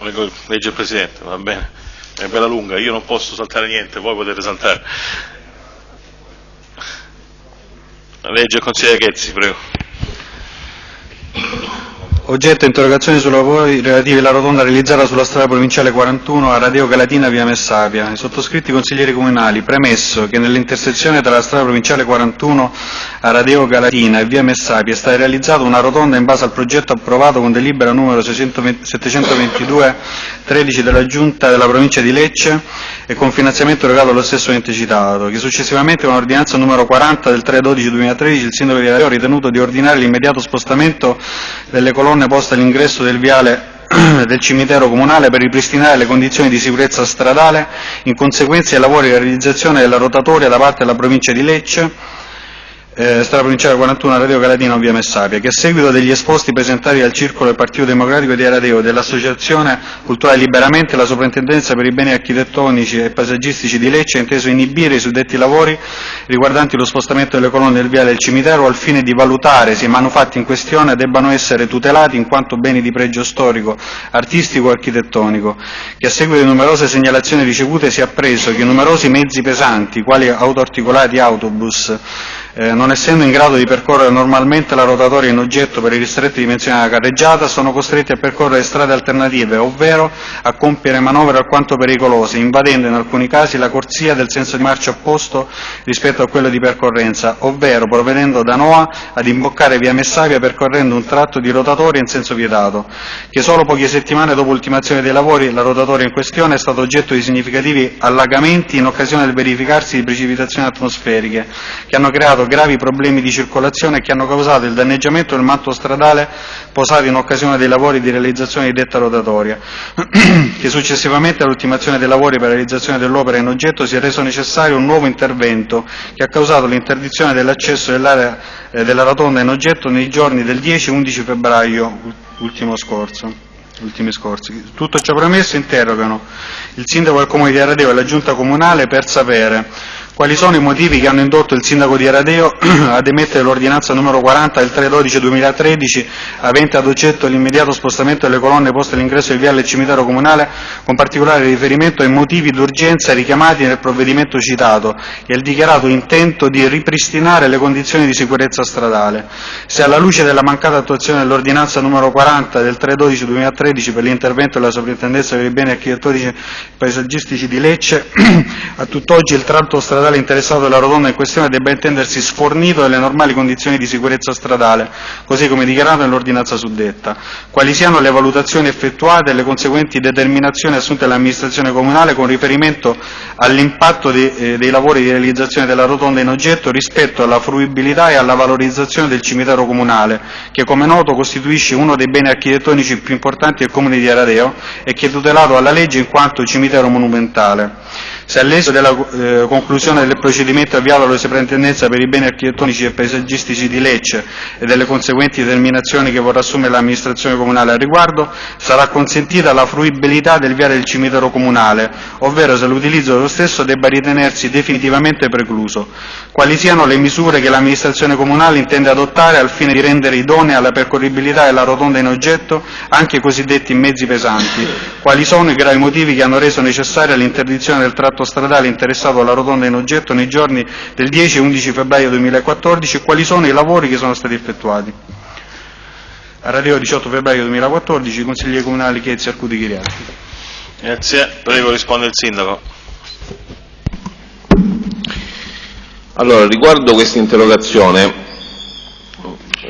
Legge il Presidente, va bene. È bella lunga, io non posso saltare niente, voi potete saltare. Legge il consigliere Ghezzi, prego. Oggetto interrogazione sui lavori relativi alla rotonda realizzata sulla strada provinciale 41 a Radio Galatina via Messapia. I sottoscritti consiglieri comunali, premesso che nell'intersezione tra la strada provinciale 41 a Radio Galatina e via Messapia è stata realizzata una rotonda in base al progetto approvato con delibera numero 722 13 della Giunta della provincia di Lecce e con finanziamento erogato allo stesso ente citato, che successivamente con ordinanza numero 40 del 3-12-2013 il sindaco di Radio ha ritenuto di ordinare l'immediato spostamento delle colonne colonne poste all'ingresso del viale del cimitero comunale per ripristinare le condizioni di sicurezza stradale in conseguenza dei lavori di realizzazione della rotatoria da parte della provincia di Lecce eh, strada provinciale 41 Radio Calatino via Messapia, che a seguito degli esposti presentati dal Circolo del Partito Democratico di Aradeo e dell'Associazione Culturale Liberamente, la Soprintendenza per i beni architettonici e paesaggistici di Lecce ha inteso inibire i suddetti lavori riguardanti lo spostamento delle colonne del viale del cimitero al fine di valutare se i manufatti in questione debbano essere tutelati in quanto beni di pregio storico, artistico e architettonico, che a seguito di numerose segnalazioni ricevute si è appreso che numerosi mezzi pesanti, quali autoarticolati e autobus, eh, non essendo in grado di percorrere normalmente la rotatoria in oggetto per i ristretti dimensioni della carreggiata, sono costretti a percorrere strade alternative, ovvero a compiere manovre alquanto pericolose, invadendo in alcuni casi la corsia del senso di marcia opposto rispetto a quello di percorrenza, ovvero provenendo da Noa ad imboccare via Messavia percorrendo un tratto di rotatoria in senso vietato, che solo poche settimane dopo l'ultimazione dei lavori la rotatoria in questione è stata oggetto di significativi allagamenti in occasione del verificarsi di precipitazioni atmosferiche, che hanno creato gravi problemi di circolazione che hanno causato il danneggiamento del manto stradale posato in occasione dei lavori di realizzazione di detta rotatoria, che successivamente all'ultimazione dei lavori per la realizzazione dell'opera in oggetto si è reso necessario un nuovo intervento che ha causato l'interdizione dell'accesso dell'area eh, della rotonda in oggetto nei giorni del 10 e 11 febbraio ultimo scorso ultimi scorsi. Tutto ciò premesso interrogano il sindaco del comune di Aradeo e la giunta comunale per sapere quali sono i motivi che hanno indotto il sindaco di Aradeo ad emettere l'ordinanza numero 40 del 3-12-2013 avente ad oggetto l'immediato spostamento delle colonne poste all'ingresso del viale del cimitero comunale con particolare riferimento ai motivi d'urgenza richiamati nel provvedimento citato e il dichiarato intento di ripristinare le condizioni di sicurezza stradale. Se alla luce della mancata attuazione dell'ordinanza numero 40 del 3-12-2013 per l'intervento della soprintendenza per i beni architettonici paesaggistici di Lecce, a tutt'oggi il tratto stradale stradale interessato dalla rotonda in questione debba intendersi sfornito delle normali condizioni di sicurezza stradale, così come dichiarato nell'ordinanza suddetta, quali siano le valutazioni effettuate e le conseguenti determinazioni assunte dall'amministrazione comunale con riferimento all'impatto de, eh, dei lavori di realizzazione della rotonda in oggetto rispetto alla fruibilità e alla valorizzazione del cimitero comunale, che come noto costituisce uno dei beni architettonici più importanti del comune di Aradeo e che è tutelato dalla legge in quanto cimitero monumentale. Se all'esito della eh, conclusione del procedimento avviato alla Soprintendenza per i beni architettonici e paesaggistici di Lecce e delle conseguenti determinazioni che vorrà assumere l'amministrazione comunale al riguardo, sarà consentita la fruibilità del viale del cimitero comunale, ovvero se l'utilizzo dello stesso debba ritenersi definitivamente precluso. Quali siano le misure che l'amministrazione comunale intende adottare al fine di rendere idonea la percorribilità della rotonda in oggetto anche i cosiddetti mezzi pesanti? Quali sono i gravi motivi che hanno reso necessaria l'interdizione del tratto stradale interessato alla rotonda in oggetto nei giorni del 10 e 11 febbraio 2014 e quali sono i lavori che sono stati effettuati? A radio 18 febbraio 2014, consiglieri comunali Chiezzi, Arcudi, Chiriati. Grazie, prego risponde il Sindaco. Allora, riguardo questa interrogazione,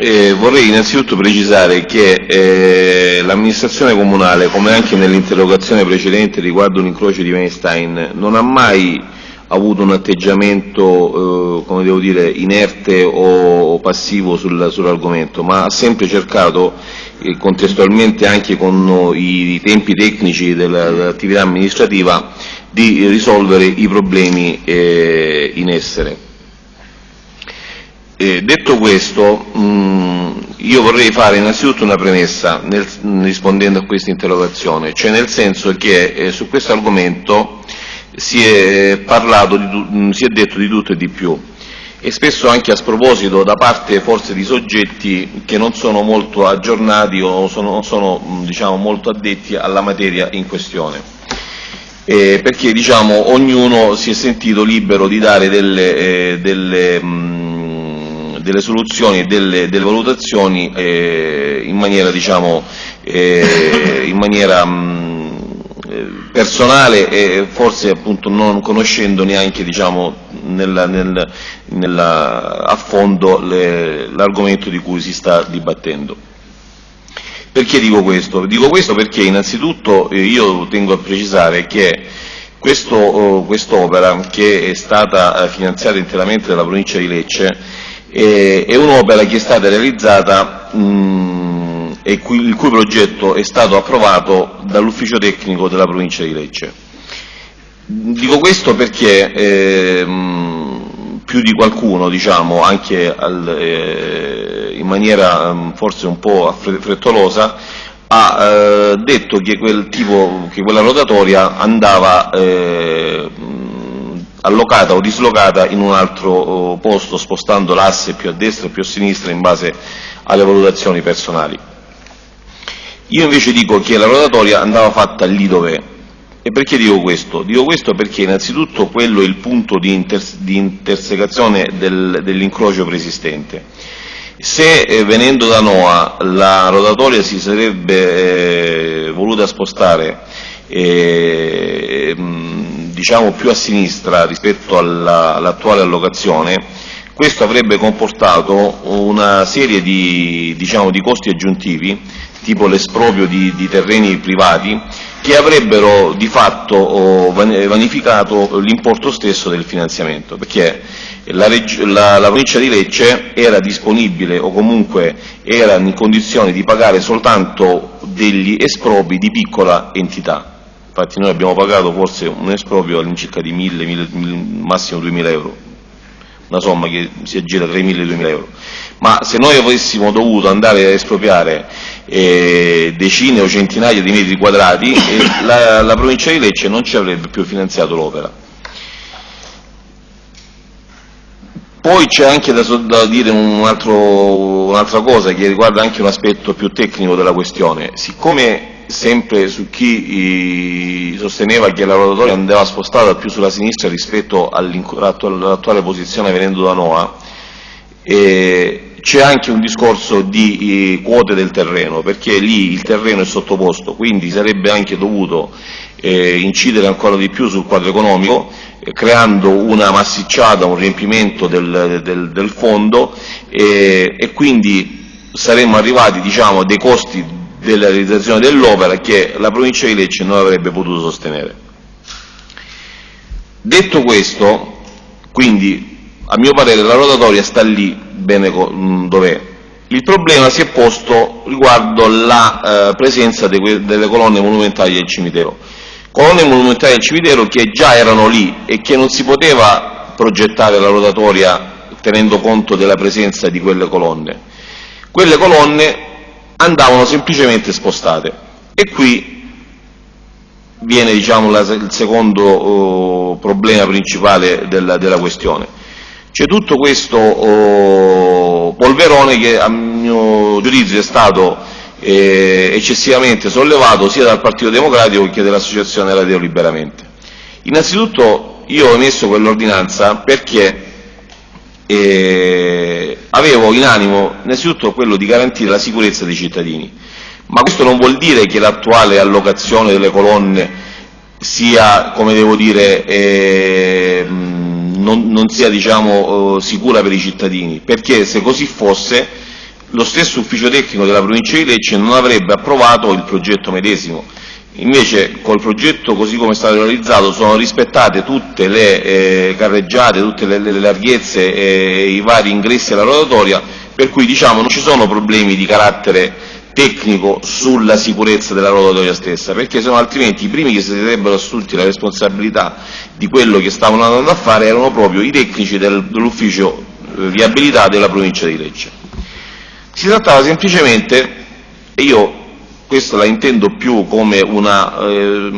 eh, vorrei innanzitutto precisare che eh, l'amministrazione comunale, come anche nell'interrogazione precedente riguardo l'incrocio di Weinstein, non ha mai avuto un atteggiamento, eh, come devo dire, inerte o, passivo sul, sull'argomento, ma ha sempre cercato, eh, contestualmente anche con i, i tempi tecnici della, dell'attività amministrativa, di risolvere i problemi eh, in essere. Eh, detto questo, mh, io vorrei fare innanzitutto una premessa nel, rispondendo a questa interrogazione, cioè nel senso che eh, su questo argomento si è, parlato di, mh, si è detto di tutto e di più e spesso anche a sproposito da parte forse di soggetti che non sono molto aggiornati o sono, sono diciamo, molto addetti alla materia in questione. Eh, perché diciamo, ognuno si è sentito libero di dare delle, eh, delle mh, delle soluzioni e delle, delle valutazioni eh, in maniera, diciamo, eh, in maniera mh, eh, personale e forse appunto non conoscendo neanche diciamo, nella, nel, nella, a fondo l'argomento di cui si sta dibattendo. Perché dico questo? Dico questo perché innanzitutto eh, io tengo a precisare che oh, quest'opera, quest che è stata eh, finanziata interamente dalla provincia di Lecce, eh, è un'opera che è stata realizzata mh, e cui, il cui progetto è stato approvato dall'ufficio tecnico della provincia di Lecce. Dico questo perché eh, più di qualcuno, diciamo, anche al, eh, in maniera forse un po' frettolosa, ha eh, detto che, quel tipo, che, quella rotatoria andava eh, allocata o dislocata in un altro oh, posto, spostando l'asse più a destra e più a sinistra in base alle valutazioni personali. Io invece dico che la rotatoria andava fatta lì dov'è. E perché dico questo? Dico questo perché innanzitutto quello è il punto di, inter di intersecazione del, dell'incrocio preesistente. Se eh, venendo da Noa la rotatoria si sarebbe eh, voluta spostare eh, diciamo più a sinistra rispetto all'attuale allocazione, questo avrebbe comportato una serie di, diciamo, di costi aggiuntivi, tipo l'esproprio di, di, terreni privati, che avrebbero di fatto vanificato l'importo stesso del finanziamento, perché la, la, la, provincia di Lecce era disponibile o comunque era in condizione di pagare soltanto degli espropri di piccola entità, infatti noi abbiamo pagato forse un esproprio all'incirca di 1.000, massimo 2.000 euro, una somma che si aggira tra i 1.000 e i 2.000 euro. Ma se noi avessimo dovuto andare a espropriare eh, decine o centinaia di metri quadrati, eh, la, la provincia di Lecce non ci avrebbe più finanziato l'opera. Poi c'è anche da, da dire un'altra un cosa che riguarda anche un aspetto più tecnico della questione. Siccome sempre su chi sosteneva che la rotatoria andava spostata più sulla sinistra rispetto all'attuale posizione venendo da Noa, eh, c'è anche un discorso di eh, quote del terreno, perché lì il terreno è sottoposto, quindi sarebbe anche dovuto eh, incidere ancora di più sul quadro economico, eh, creando una massicciata, un riempimento del, del, del fondo e quindi saremmo arrivati diciamo, a dei costi della realizzazione dell'opera che la provincia di Lecce non avrebbe potuto sostenere. Detto questo, quindi a mio parere la rotatoria sta lì bene dov'è. Il problema si è posto riguardo la eh, presenza de delle colonne monumentali del cimitero. colonne monumentali del cimitero che già erano lì e che non si poteva progettare la rotatoria tenendo conto della presenza di quelle colonne. Quelle colonne andavano semplicemente spostate e qui viene diciamo, la, il secondo oh, problema principale della, della questione. C'è tutto questo oh, polverone che a mio giudizio è stato eh, eccessivamente sollevato sia dal Partito Democratico che dall'Associazione Radio Liberamente. Innanzitutto io ho emesso quell'ordinanza perché eh, avevo in animo innanzitutto quello di garantire la sicurezza dei cittadini, ma questo non vuol dire che l'attuale allocazione delle colonne sia, come devo dire, eh, non, non, sia diciamo, eh, sicura per i cittadini, perché se così fosse lo stesso ufficio tecnico della provincia di Lecce non avrebbe approvato il progetto medesimo Invece col progetto così come è stato realizzato sono rispettate tutte le eh, carreggiate, tutte le, le larghezze e i vari ingressi alla rotatoria, per cui diciamo, non ci sono problemi di carattere tecnico sulla sicurezza della rotatoria stessa, perché sennò altrimenti i primi che si sarebbero assunti la responsabilità di quello che stavano andando a fare erano proprio i tecnici del, dell'ufficio eh, viabilità della provincia di Lecce. Si trattava semplicemente, e io questa la intendo più come una eh,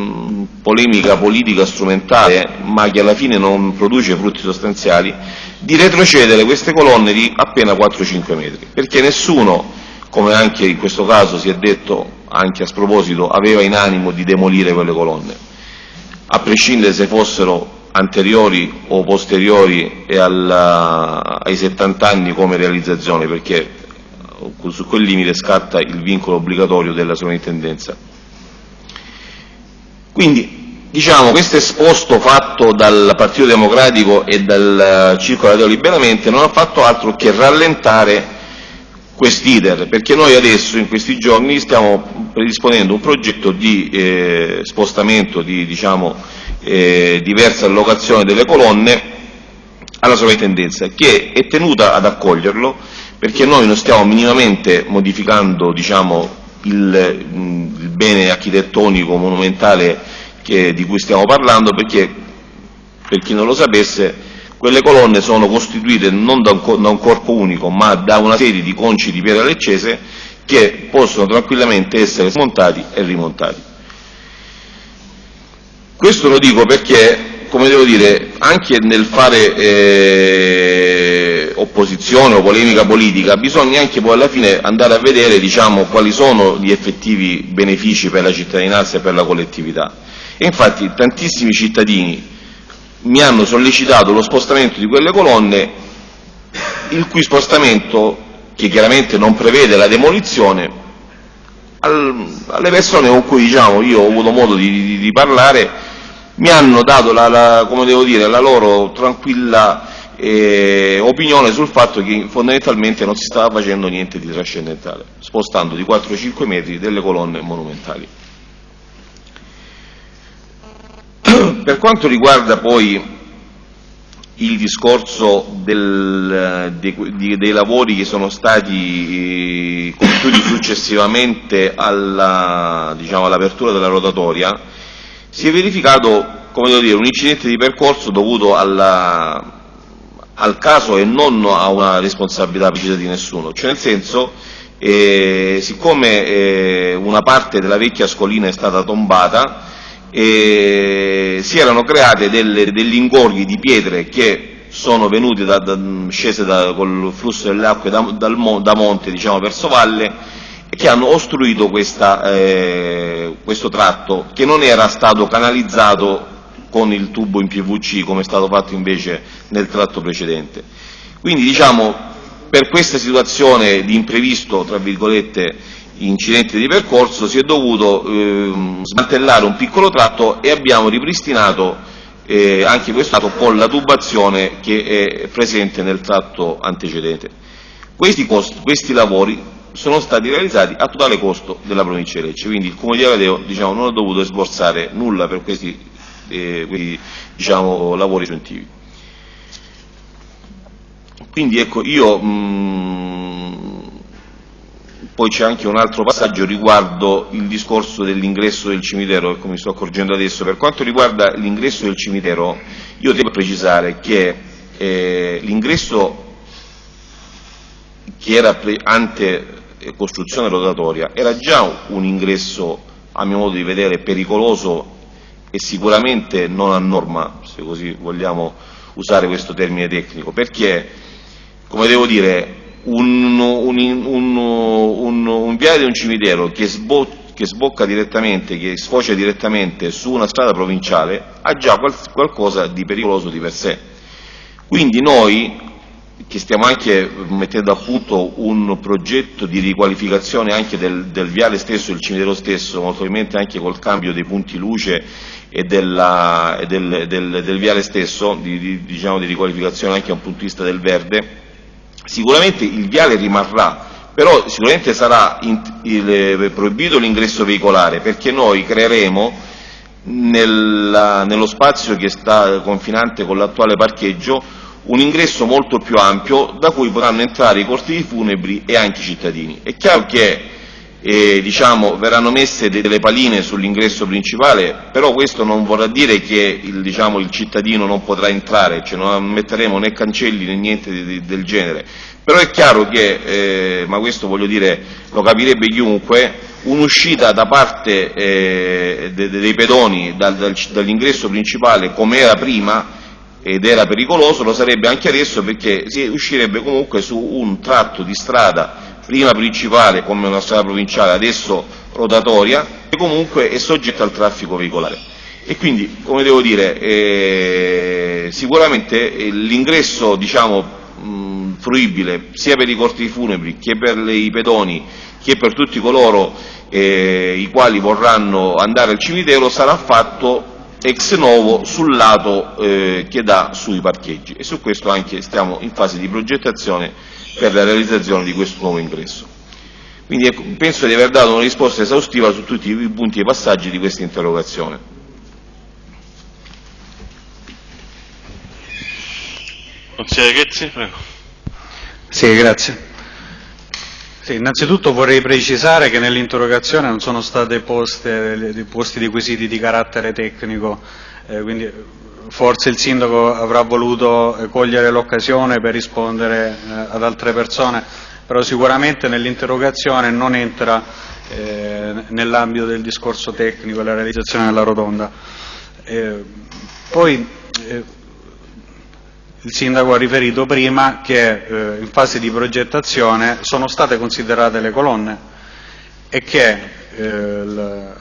polemica politica strumentale, ma che alla fine non produce frutti sostanziali, di retrocedere queste colonne di appena 4-5 metri, perché nessuno, come anche in questo caso si è detto anche a sproposito, aveva in animo di demolire quelle colonne, a prescindere se fossero anteriori o posteriori alla, ai 70 anni come realizzazione, perché su quel limite scatta il vincolo obbligatorio della sovrintendenza. Quindi, diciamo, questo esposto fatto dal Partito Democratico e dal Circolo Radio Liberamente non ha fatto altro che rallentare quest'iter, perché noi adesso in questi giorni stiamo predisponendo un progetto di eh, spostamento di diciamo, eh, diversa allocazione delle colonne alla sovrintendenza, che è tenuta ad accoglierlo perché noi non stiamo minimamente modificando diciamo, il, il, bene architettonico monumentale che, di cui stiamo parlando, perché per chi non lo sapesse quelle colonne sono costituite non da un, da un corpo unico ma da una serie di conci di pietra leccese che possono tranquillamente essere smontati e rimontati. Questo lo dico perché, come devo dire, anche nel fare eh, opposizione o polemica politica, bisogna anche poi alla fine andare a vedere diciamo, quali sono gli effettivi benefici per la cittadinanza e per la collettività. E infatti tantissimi cittadini mi hanno sollecitato lo spostamento di quelle colonne, il cui spostamento, che chiaramente non prevede la demolizione, al, alle persone con cui diciamo, io ho avuto modo di, di, di parlare mi hanno dato la, la, dire, la loro tranquilla eh, opinione sul fatto che fondamentalmente non si stava facendo niente di trascendentale, spostando di 4-5 metri delle colonne monumentali. Per quanto riguarda poi il discorso del, dei, dei, lavori che sono stati eh, compiuti successivamente diciamo, all'apertura della rotatoria, si è verificato dire, un incidente di percorso dovuto alla, al caso e non a una responsabilità precisa di nessuno, cioè nel senso eh, siccome eh, una parte della vecchia scolina è stata tombata eh, si erano create delle, degli ingorghi di pietre che sono venute da, da, scese da, col flusso delle acque da, da monte diciamo, verso valle che hanno ostruito questa, eh, questo tratto che non era stato canalizzato con il tubo in PVC come è stato fatto invece nel tratto precedente. Quindi diciamo per questa situazione di imprevisto, tra virgolette, incidente di percorso si è dovuto eh, smantellare un piccolo tratto e abbiamo ripristinato eh, anche questo tratto con la tubazione che è presente nel tratto antecedente. Questi, costi, questi lavori sono stati realizzati a totale costo della provincia di Lecce, quindi il Comune di Agadeo diciamo, non ha dovuto sborsare nulla per questi eh, quei diciamo, lavori aggiuntivi. Quindi ecco, io mh, poi c'è anche un altro passaggio riguardo il discorso dell'ingresso del cimitero, ecco mi sto accorgendo adesso. Per quanto riguarda l'ingresso del cimitero, io devo precisare che eh, l'ingresso che era ante costruzione rotatoria era già un ingresso, a mio modo di vedere, pericoloso e sicuramente non a norma, se così vogliamo usare questo termine tecnico, perché, come devo dire, un, un, un, un viale di un cimitero che, sbo, che, sbocca direttamente, che sfocia direttamente su una strada provinciale, ha già qual, qualcosa di pericoloso di per sé. Quindi noi, che stiamo anche mettendo a punto un progetto di riqualificazione anche del, del viale stesso, del cimitero stesso, molto probabilmente anche col cambio dei punti luce e, della, e del, del, del, viale stesso, di, di, diciamo di riqualificazione anche da un punto di vista del verde, sicuramente il viale rimarrà, però sicuramente sarà in, il, eh, proibito l'ingresso veicolare perché noi creeremo nella, nello spazio che sta confinante con l'attuale parcheggio un ingresso molto più ampio da cui potranno entrare i cortili funebri e anche i cittadini. È chiaro che eh, diciamo, verranno messe delle paline sull'ingresso principale, però questo non vorrà dire che il, diciamo, il cittadino non potrà entrare, cioè non metteremo né cancelli né niente di, di, del genere. Però è chiaro che, eh, ma questo voglio dire, lo capirebbe chiunque, un'uscita da parte eh, de, de, dei pedoni dal, dal, dall'ingresso principale come era prima ed era pericoloso, lo sarebbe anche adesso perché si uscirebbe comunque su un tratto di strada prima principale come una strada provinciale, adesso rotatoria, e comunque è soggetta al traffico veicolare. E quindi, come devo dire, eh, sicuramente eh, l'ingresso diciamo, fruibile sia per i corti funebri che per i pedoni che per tutti coloro eh, i quali vorranno andare al cimitero sarà fatto ex novo sul lato eh, che dà sui parcheggi e su questo anche stiamo in fase di progettazione per la realizzazione di questo nuovo ingresso. Quindi ecco, penso di aver dato una risposta esaustiva su tutti i punti e passaggi di questa interrogazione. Consigliere Ghezzi, prego. Sì, grazie. Sì, innanzitutto vorrei precisare che nell'interrogazione non sono state poste, posti dei quesiti di carattere tecnico, eh, quindi forse il sindaco avrà voluto eh, cogliere l'occasione per rispondere eh, ad altre persone, però sicuramente nell'interrogazione non entra eh, nell'ambito del discorso tecnico la realizzazione della rotonda. Eh, poi eh, il sindaco ha riferito prima che eh, in fase di progettazione sono state considerate le colonne e che il,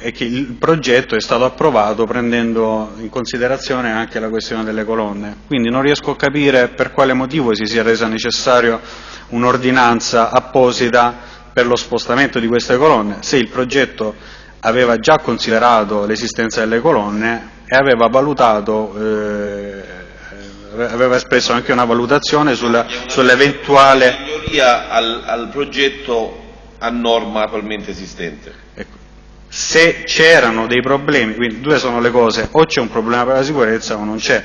e che il progetto è stato approvato prendendo in considerazione anche la questione delle colonne. Quindi non riesco a capire per quale motivo si sia resa necessario un'ordinanza apposita per lo spostamento di queste colonne, se il progetto aveva già considerato l'esistenza delle colonne e aveva valutato eh, aveva espresso anche una valutazione sull'eventuale sull al, al progetto a norma attualmente esistente. Ecco se c'erano dei problemi, quindi due sono le cose, o c'è un problema per la sicurezza o non c'è.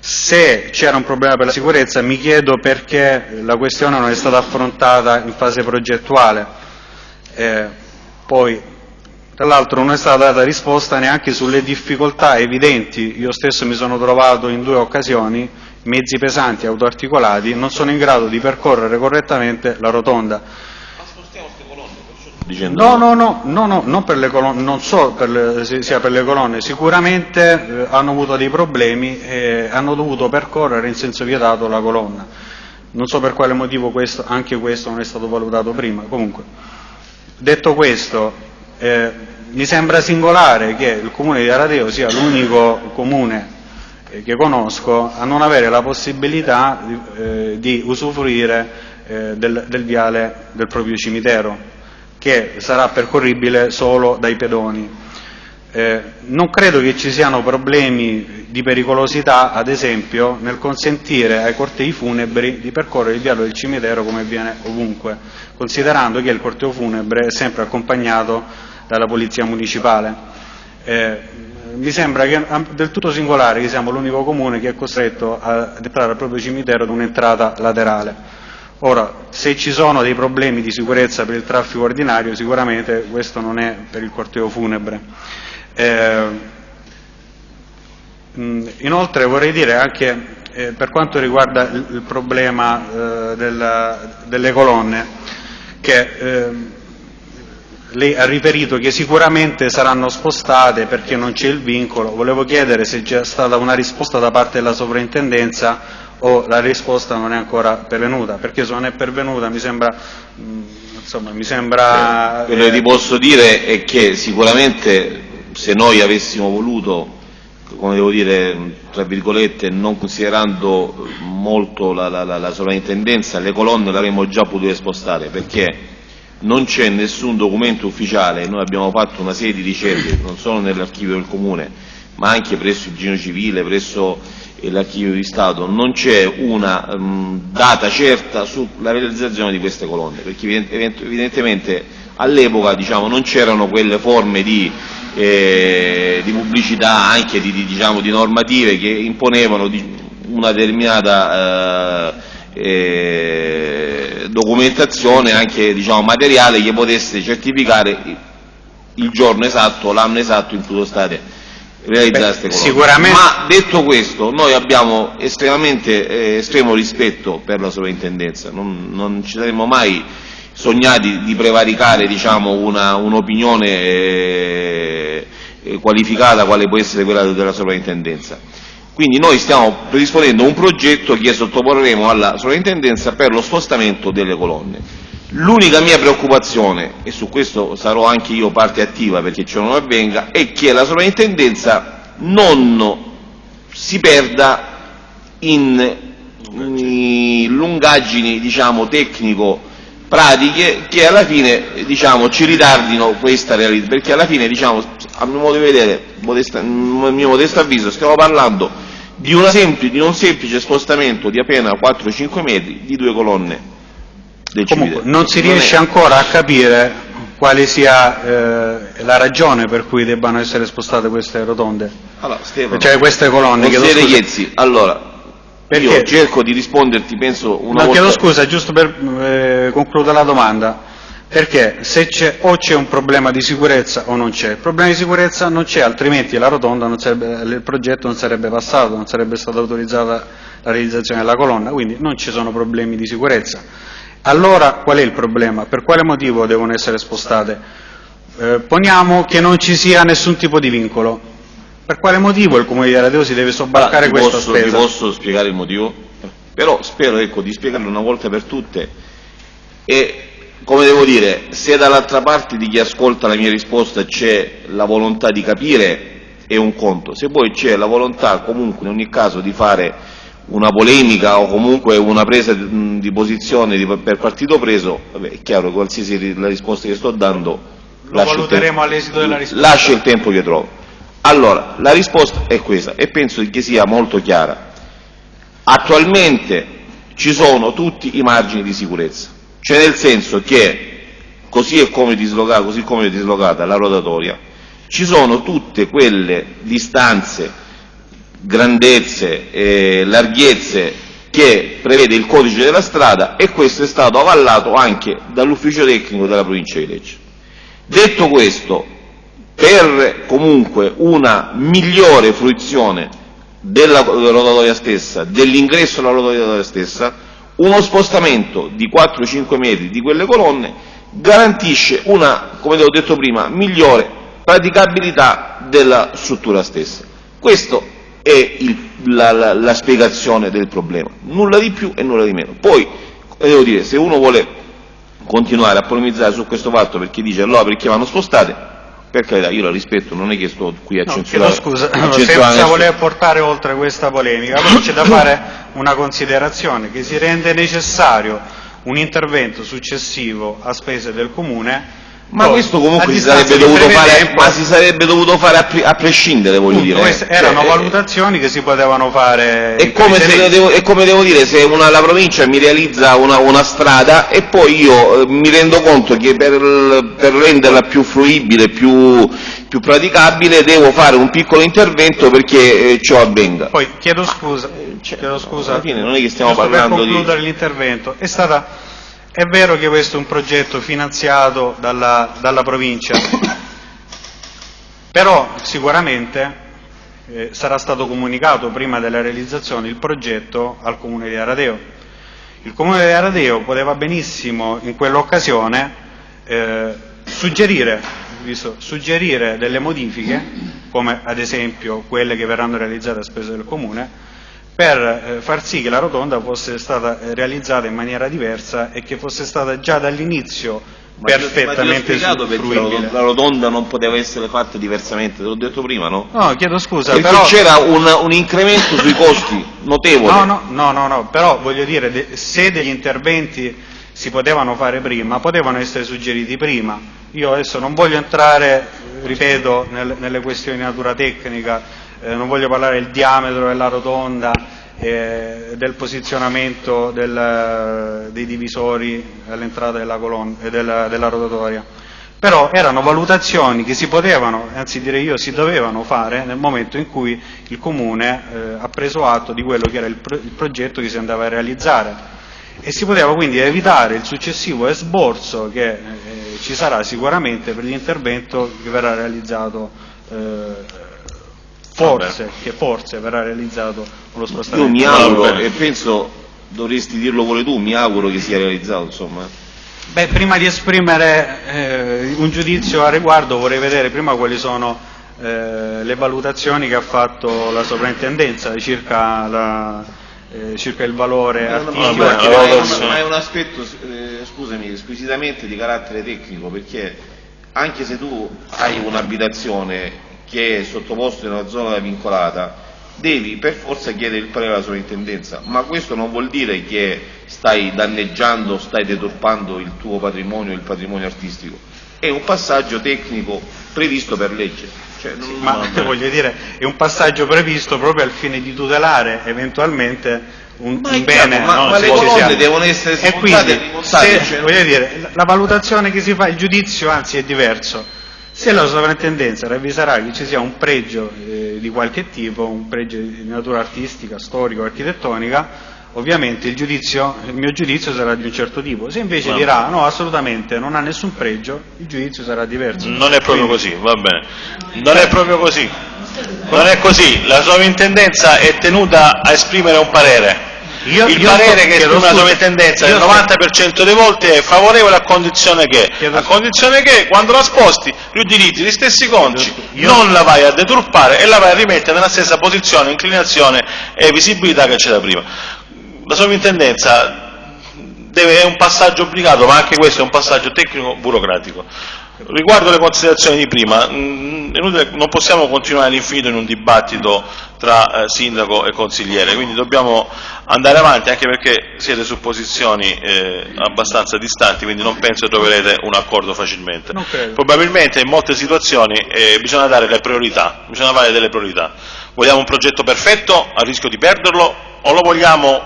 Se c'era un problema per la sicurezza mi chiedo perché la questione non è stata affrontata in fase progettuale. Eh, poi, tra l'altro non è stata data risposta neanche sulle difficoltà evidenti, io stesso mi sono trovato in due occasioni, mezzi pesanti, autoarticolati, non sono in grado di percorrere correttamente la rotonda. Dicendo... No, no, no, no, no non, per le colonne, non so per le, sia per le colonne, sicuramente eh, hanno avuto dei problemi e hanno dovuto percorrere in senso vietato la colonna. Non so per quale motivo questo, anche questo non è stato valutato prima. Comunque, detto questo, eh, mi sembra singolare che il comune di Aradeo sia l'unico comune eh, che conosco a non avere la possibilità di, eh, di usufruire eh, del, del viale del proprio cimitero che sarà percorribile solo dai pedoni. Eh, non credo che ci siano problemi di pericolosità, ad esempio, nel consentire ai cortei funebri di percorrere il viale del cimitero come avviene ovunque, considerando che il corteo funebre è sempre accompagnato dalla polizia municipale. Eh, mi sembra che, del tutto singolare che siamo l'unico comune che è costretto ad entrare al proprio cimitero ad un'entrata laterale. Ora, se ci sono dei problemi di sicurezza per il traffico ordinario, sicuramente questo non è per il corteo funebre. Eh, inoltre vorrei dire anche eh, per quanto riguarda il, il problema eh, della, delle colonne, che ehm, lei ha riferito che sicuramente saranno spostate perché non c'è il vincolo. Volevo chiedere se c'è stata una risposta da parte della sovrintendenza o la risposta non è ancora pervenuta, perché se non è pervenuta mi sembra, mm, insomma, mi sembra... Eh, quello che ti posso dire è che sicuramente se noi avessimo voluto, come devo dire, tra virgolette, non considerando molto la, la, la, la sovrintendenza, le colonne le avremmo già potute spostare, perché non c'è nessun documento ufficiale, noi abbiamo fatto una serie di ricerche, non solo nell'archivio del Comune, ma anche presso il Gino Civile, presso l'archivio di Stato, non c'è una um, data certa sulla realizzazione di queste colonne, perché evidentemente all'epoca diciamo, non c'erano quelle forme di, eh, di pubblicità, anche di, di, diciamo, di, normative che imponevano una determinata eh, eh, documentazione, anche diciamo, materiale che potesse certificare il giorno esatto, l'anno esatto in cui sono state realizzare queste Sicuramente... Ma detto questo, noi abbiamo estremamente eh, estremo rispetto per la sovrintendenza, non, non ci saremmo mai sognati di prevaricare diciamo, un'opinione un eh, qualificata quale può essere quella della sovrintendenza. Quindi noi stiamo predisponendo un progetto che sottoporremo alla sovrintendenza per lo spostamento delle colonne. L'unica mia preoccupazione, e su questo sarò anche io parte attiva perché ciò non avvenga, è che la sovrintendenza non si perda in, in lungaggini diciamo, tecnico-pratiche che alla fine diciamo, ci ritardino questa realtà, perché alla fine diciamo, a mio modo di vedere, modesta, mio modesto avviso, stiamo parlando di, semplice, di un semplice spostamento di appena 4-5 metri di due colonne del Comunque, non si riesce non è... ancora a capire quale sia eh, la ragione per cui debbano essere spostate queste rotonde, allora, Stefano, cioè queste colonne. Consigliere Iezzi, allora, Perché? io cerco di risponderti, penso una no, volta... chiedo scusa, giusto per eh, concludere la domanda, perché se c'è, o c'è un problema di sicurezza o non c'è. Il problema di sicurezza non c'è, altrimenti la rotonda sarebbe, il progetto non sarebbe passato, non sarebbe stata autorizzata la realizzazione della colonna, quindi non ci sono problemi di sicurezza. Allora qual è il problema? Per quale motivo devono essere spostate? Eh, poniamo che non ci sia nessun tipo di vincolo. Per quale motivo il Comune di Aradeo si deve sobbarcare allora, questa posso, spesa? Ti posso spiegare il motivo? Però spero ecco, di spiegarlo una volta per tutte e come devo dire, se dall'altra parte di chi ascolta la mia risposta c'è la volontà di capire è un conto, se poi c'è la volontà comunque in ogni caso di fare una polemica o comunque una presa di posizione di, per partito preso, vabbè, è chiaro che qualsiasi la risposta che sto dando lo valuteremo all'esito della risposta. Lascia il tempo che trovo. Allora, la risposta è questa e penso che sia molto chiara. Attualmente ci sono tutti i margini di sicurezza, cioè nel senso che così come dislocata, così come è dislocata la rotatoria, ci sono tutte quelle distanze grandezze e larghezze che prevede il codice della strada e questo è stato avallato anche dall'ufficio tecnico della provincia di Lecce. Detto questo, per comunque una migliore fruizione della rotatoria stessa, dell'ingresso alla rotatoria stessa, uno spostamento di 4-5 metri di quelle colonne garantisce una, come ho detto prima, migliore praticabilità della struttura stessa. Questo è il, la, la, la, spiegazione del problema, nulla di più e nulla di meno. Poi, devo dire, se uno vuole continuare a polemizzare su questo fatto perché dice allora perché vanno spostate, per carità, io la rispetto, non è che sto qui a no, censurare. scusa, senza voler portare oltre questa polemica, però c'è da fare una considerazione, che si rende necessario un intervento successivo a spese del Comune Ma Poi, questo comunque si sarebbe, di fare, ma si sarebbe dovuto fare a, pri- a prescindere, voglio Appunto, dire. queste eh. erano Cioè, valutazioni che si potevano fare. È come, devo, è come devo dire, se una- la provincia mi realizza una, una strada e poi io eh, mi rendo conto che per, per renderla più fruibile, più, più praticabile, devo fare un piccolo intervento perché eh, ciò avvenga. Poi chiedo scusa, chiedo scusa. alla fine non è che stiamo parlando per di- concludere l'intervento. È stata è vero che questo è un progetto finanziato dalla, dalla provincia, però sicuramente eh, sarà stato comunicato prima della realizzazione il progetto al Comune di Aradeo. Il Comune di Aradeo poteva benissimo in quell'occasione eh, suggerire, suggerire delle modifiche, come ad esempio quelle che verranno realizzate a spese del Comune, per eh, far sì che la rotonda fosse stata eh, realizzata in maniera diversa e che fosse stata già dall'inizio perfettamente ma fruibile. rotonda- la rotonda non poteva essere fatta diversamente, te l'ho detto prima, no? No, chiedo scusa, Perché però... c'era un, un incremento sui costi notevole. No, no, no, no, no, però voglio dire, se degli interventi si potevano fare prima, potevano essere suggeriti prima. Io adesso non voglio entrare, ripeto, nel- nelle questioni di natura tecnica, eh, non voglio parlare del diametro della rotonda, eh, del posizionamento del- dei divisori all'entrata della, eh, della, della rotatoria. Però erano valutazioni che si potevano, anzi direi io si dovevano fare nel momento in cui il Comune eh, ha preso atto di quello che era il, pro- il progetto che si andava a realizzare e si poteva quindi evitare il successivo esborso che eh, ci sarà sicuramente per l'intervento che verrà realizzato eh, forse, che forse verrà realizzato con lo Io spostamento. mi auguro, e penso dovresti dirlo pure tu, mi auguro che sia realizzato, insomma. Beh, prima di esprimere eh, un giudizio a riguardo vorrei vedere prima quali sono eh, le valutazioni che ha fatto la sovrintendenza circa, la- eh, circa il valore artistico. vabbè, Ma è un- ma è un aspetto, eh, scusami, squisitamente di carattere tecnico, perché anche se tu hai un'abitazione che è sottoposta in una zona vincolata, devi per forza chiedere il parere alla sovrintendenza, ma questo non vuol dire che stai danneggiando, stai deturpando il tuo patrimonio, il patrimonio artistico. È un passaggio tecnico previsto per legge. Cioè, non- Ma voglio dire, è un passaggio previsto proprio al fine di tutelare eventualmente un, Ma un è chiaro, bene. ma- no, ma le colonne devono essere smontate quindi, e rimontate, se- cioè- dire, la valutazione che si fa, il giudizio anzi è diverso. Se la sovrintendenza ravviserà che ci sia un pregio eh, di qualche tipo, un pregio di natura artistica, storica o architettonica, ovviamente il, giudizio, il mio giudizio sarà di un certo tipo. Se invece dirà no, assolutamente non ha nessun pregio, il giudizio sarà diverso. Non è proprio Quindi- così, va bene. Non è proprio così. Non è così. La sovrintendenza è tenuta a esprimere un parere. Io- il io parere sto- che esprime la sovrintendenza sto- 90% delle volte è favorevole a condizione che, a condizione che quando la sposti gli utilizzi gli stessi conci, Io- non la vai a deturpare e la vai a rimettere nella stessa posizione, inclinazione e visibilità che c'era prima. La sovrintendenza deve- è un passaggio obbligato, ma anche questo è un passaggio tecnico burocratico. Riguardo le considerazioni di prima, inutile- non possiamo continuare all'infinito in un dibattito tra eh, sindaco e consigliere, quindi dobbiamo andare avanti anche perché siete su posizioni eh, abbastanza distanti, quindi non penso che troverete un accordo facilmente. Probabilmente in molte situazioni eh, bisogna dare le priorità, bisogna fare delle priorità. Vogliamo un progetto perfetto a rischio di perderlo o lo vogliamo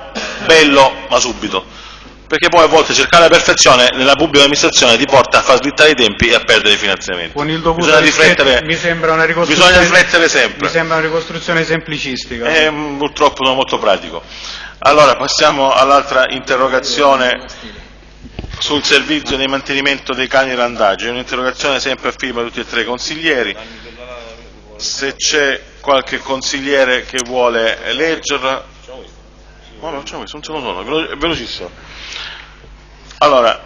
bello ma subito? Perché poi a volte cercare la perfezione nella pubblica amministrazione ti porta a far slittare i tempi e a perdere i finanziamenti. Con il dovuto bisogna riflettere, mi sembra una ricostruzione, bisogna riflettere sempre. Mi sembra una ricostruzione semplicistica. Eh, mh, purtroppo sono molto pratico. Allora passiamo all'altra interrogazione sul servizio di mantenimento dei cani randaggi, è un'interrogazione sempre a firma di tutti e tre i consiglieri. Se c'è qualche consigliere che vuole leggerla. No, no, c'è questo, un secondo sono, è velo- è velocissimo. Allora,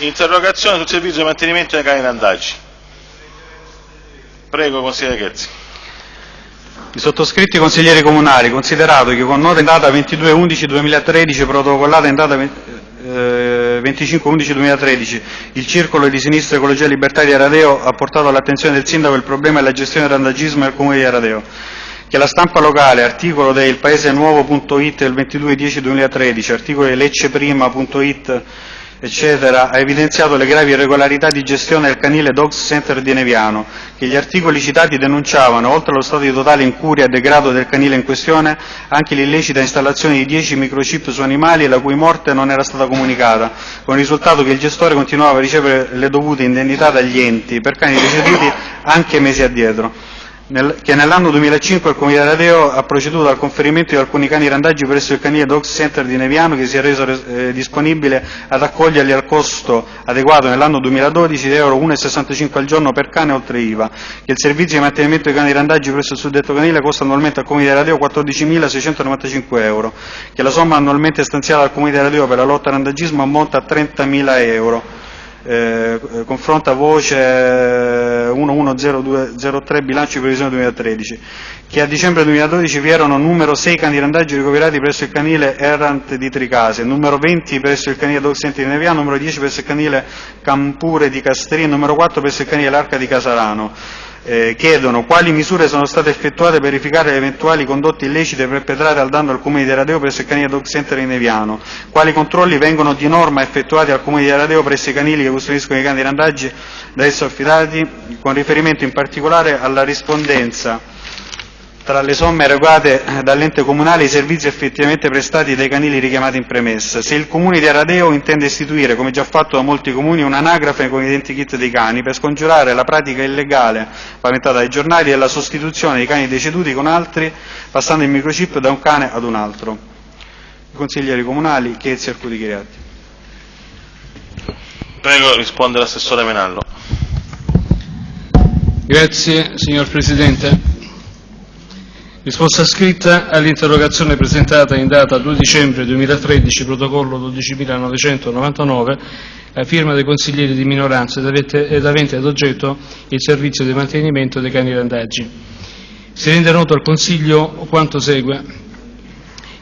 interrogazione sul servizio di mantenimento dei cani randaggi. Prego, consigliere Ghezzi. I sottoscritti consiglieri comunali, considerato che con nota in data 22-11-2013, protocollata in data eh, 25-11-2013, il Circolo di Sinistra Ecologia Libertà di Aradeo ha portato all'attenzione del Sindaco il problema della gestione del randagismo nel Comune di Aradeo, che la stampa locale, articolo del paesenuovo.it del 22-10-2013, articolo di lecceprima.it eccetera, ha evidenziato le gravi irregolarità di gestione del canile Dogs Center di Neviano, che gli articoli citati denunciavano, oltre allo stato di totale incuria e degrado del canile in questione, anche l'illecita installazione di 10 microchip su animali la cui morte non era stata comunicata, con il risultato che il gestore continuava a ricevere le dovute indennità dagli enti per cani deceduti anche mesi addietro nel, che nell'anno 2005 il Comune di Aradeo ha proceduto al conferimento di alcuni cani randaggi presso il canile Dog Center di Neviano che si è reso eh, disponibile ad accoglierli al costo adeguato nell'anno 2012 di euro 1,65 al giorno per cane oltre IVA, che il servizio di mantenimento dei cani randaggi presso il suddetto canile costa annualmente al Comune di Aradeo 14.695 euro, che la somma annualmente stanziata dal Comune di Aradeo per la lotta al randagismo ammonta a 30.000 euro. Eh, confronta voce 110203 bilancio di previsione 2013, che a dicembre 2012 vi erano numero 6 cani randaggi ricoverati presso il canile Errant di Tricase, numero 20 presso il canile Doxenti di Neviano, numero 10 presso il canile Campure di Castrini, numero 4 presso il canile L'Arca di Casarano eh, chiedono quali misure sono state effettuate per verificare le eventuali condotte illecite perpetrate al danno al Comune di Aradeo presso il canile Dog Center in Neviano, quali controlli vengono di norma effettuati al Comune di Aradeo presso i canili che custodiscono i cani di randaggi da esso affidati, con riferimento in particolare alla rispondenza tra le somme erogate dall'ente comunale i servizi effettivamente prestati dai canili richiamati in premessa. Se il comune di Aradeo intende istituire, come già fatto da molti comuni, un'anagrafe con identikit dei cani per scongiurare la pratica illegale paventata dai giornali e la sostituzione dei cani deceduti con altri, passando il microchip da un cane ad un altro. I consiglieri comunali, Chiezzi e Arcudi Chiriatti. Prego, risponde l'assessore Menallo. Grazie, signor Presidente. Risposta scritta all'interrogazione presentata in data 2 dicembre 2013, protocollo 12.999, a firma dei consiglieri di minoranza ed avente ad oggetto il servizio di mantenimento dei cani randaggi. Si rende noto al Consiglio quanto segue.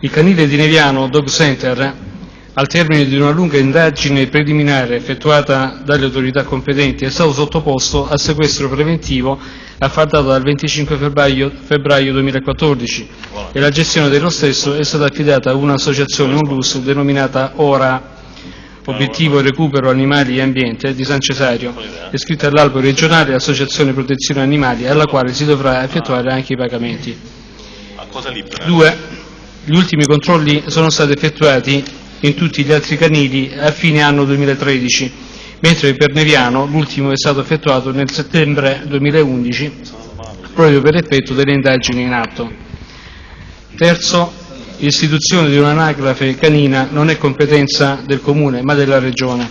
Il canile di Neviano Dog Center al termine di una lunga indagine preliminare effettuata dalle autorità competenti, è stato sottoposto a sequestro preventivo afferdato dal 25 febbraio, febbraio 2014 e la gestione dello stesso è stata affidata a un'associazione ONLUS denominata ORA, Obiettivo Recupero Animali e Ambiente di San Cesario, iscritta all'albo regionale Associazione Protezione Animali, alla quale si dovrà effettuare anche i pagamenti. 2. Gli ultimi controlli sono stati effettuati in tutti gli altri canili a fine anno 2013, mentre per Neviano l'ultimo è stato effettuato nel settembre 2011 proprio per effetto delle indagini in atto. Terzo, l'istituzione di un'anagrafe canina non è competenza del Comune ma della Regione.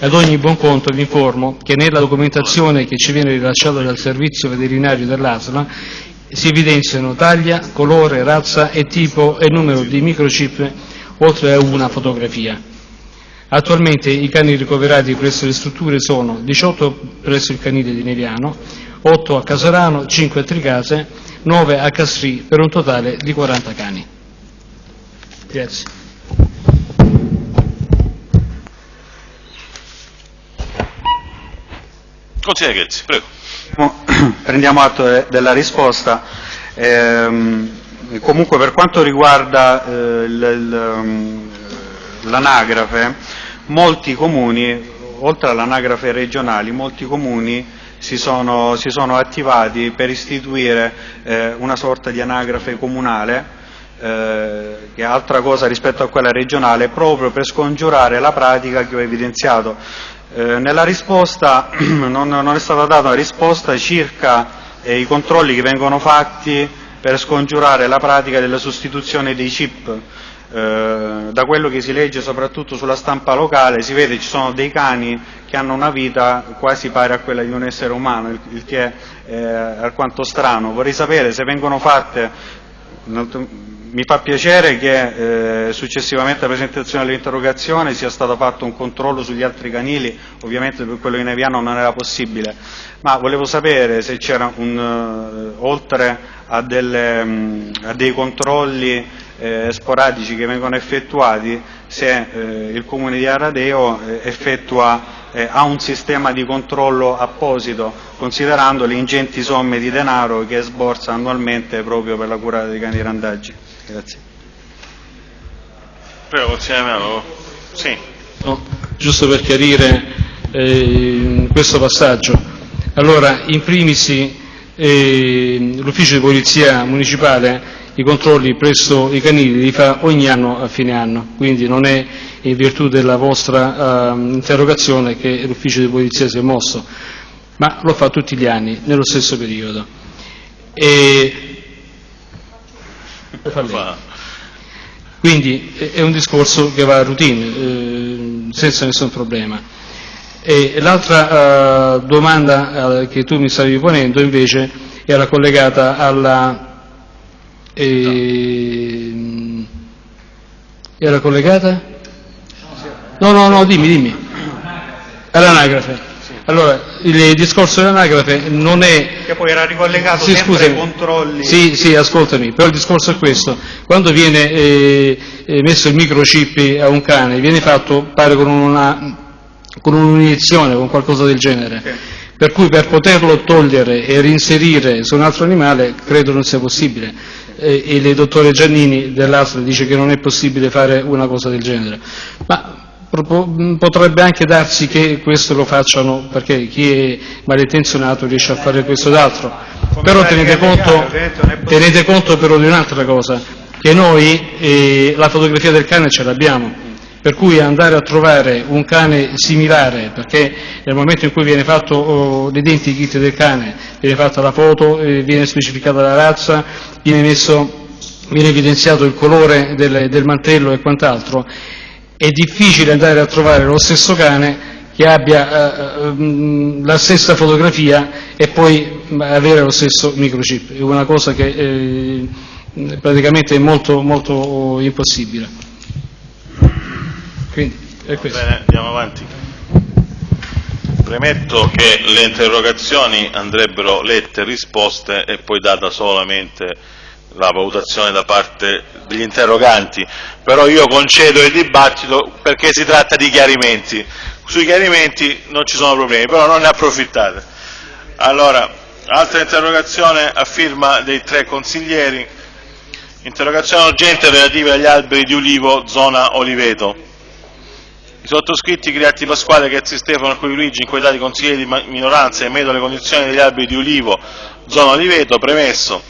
Ad ogni buon conto vi informo che nella documentazione che ci viene rilasciata dal servizio veterinario dell'ASLA si evidenziano taglia, colore, razza e tipo e numero di microchip oltre a una fotografia. Attualmente i cani ricoverati presso le strutture sono 18 presso il canile di Neviano, 8 a Casarano, 5 a Tricase, 9 a Castri, per un totale di 40 cani. Grazie. Consigliere Ghezzi, prego. Prendiamo atto della risposta. Ehm, comunque per quanto riguarda eh, um, l'anagrafe, molti comuni, oltre all'anagrafe regionali, molti comuni si sono, si sono attivati per istituire eh, una sorta di anagrafe comunale, eh, che è altra cosa rispetto a quella regionale, proprio per scongiurare la pratica che ho evidenziato. Eh, nella risposta non, non, è stata data una risposta circa eh, i controlli che vengono fatti per scongiurare la pratica della sostituzione dei chip. Eh, da quello che si legge soprattutto sulla stampa locale si vede che ci sono dei cani che hanno una vita quasi pari a quella di un essere umano, il, il che è eh, alquanto strano. Vorrei sapere se vengono fatte mi fa piacere che eh, successivamente alla presentazione dell'interrogazione sia stato fatto un controllo sugli altri canili, ovviamente per quello di Neviano non era possibile, ma volevo sapere se c'era un, uh, oltre a, delle, um, a, dei controlli eh, sporadici che vengono effettuati, se eh, il Comune di Aradeo eh, effettua eh, ha un sistema di controllo apposito, considerando le ingenti somme di denaro che sborsa annualmente proprio per la cura dei cani di randaggi. Grazie. Prego, consigliere Melo. Sì. No. giusto per chiarire eh, questo passaggio. Allora, in primis l'ufficio di polizia municipale i controlli presso i canili li fa ogni anno a fine anno, quindi non è in virtù della vostra uh, interrogazione che l'ufficio di polizia si è mosso, ma lo fa tutti gli anni, nello stesso periodo. E... Quindi è un discorso che va a routine, eh, senza nessun problema. L'altra uh, domanda uh, che tu mi stavi ponendo invece era collegata alla e... Era collegata? No, no, no, dimmi, dimmi. All'anagrafe. Allora, il discorso dell'anagrafe non è... Che poi era ricollegato sì, sempre ai controlli... Sì, sì, ascoltami, però il discorso è questo. Quando viene eh, eh messo il microchip a un cane, viene fatto, pare, con una con un'iniezione, con qualcosa del genere. Per cui per poterlo togliere e reinserire su un altro animale credo non sia possibile e il dottore Giannini dell'Astra dice che non è possibile fare una cosa del genere. Ma potrebbe anche darsi che questo lo facciano perché chi è malintenzionato riesce a fare questo ed altro. Però tenete conto, tenete conto però di un'altra cosa, che noi eh, la fotografia del cane ce l'abbiamo, per cui andare a trovare un cane similare, perché nel momento in cui viene fatto oh, l'identikit del cane, viene fatta la foto, eh, viene specificata la razza, viene, messo, viene evidenziato il colore del, del mantello e quant'altro, è difficile andare a trovare lo stesso cane che abbia eh, mm, la stessa fotografia e poi avere lo stesso microchip, è una cosa che eh, praticamente è molto, molto impossibile. Quindi. Bene, andiamo avanti. Premetto che le interrogazioni andrebbero lette, risposte e poi data solamente la valutazione da parte degli interroganti, però io concedo il dibattito perché si tratta di chiarimenti. Sui chiarimenti non ci sono problemi, però non ne approfittate. Allora, altra interrogazione a firma dei tre consiglieri. Interrogazione urgente relativa agli alberi di ulivo zona Oliveto. I sottoscritti Criatti Pasquale, Chezzi Stefano Cui Luigi, in qualità di consiglieri di minoranza, emettono le condizioni degli alberi di ulivo, zona Oliveto, premesso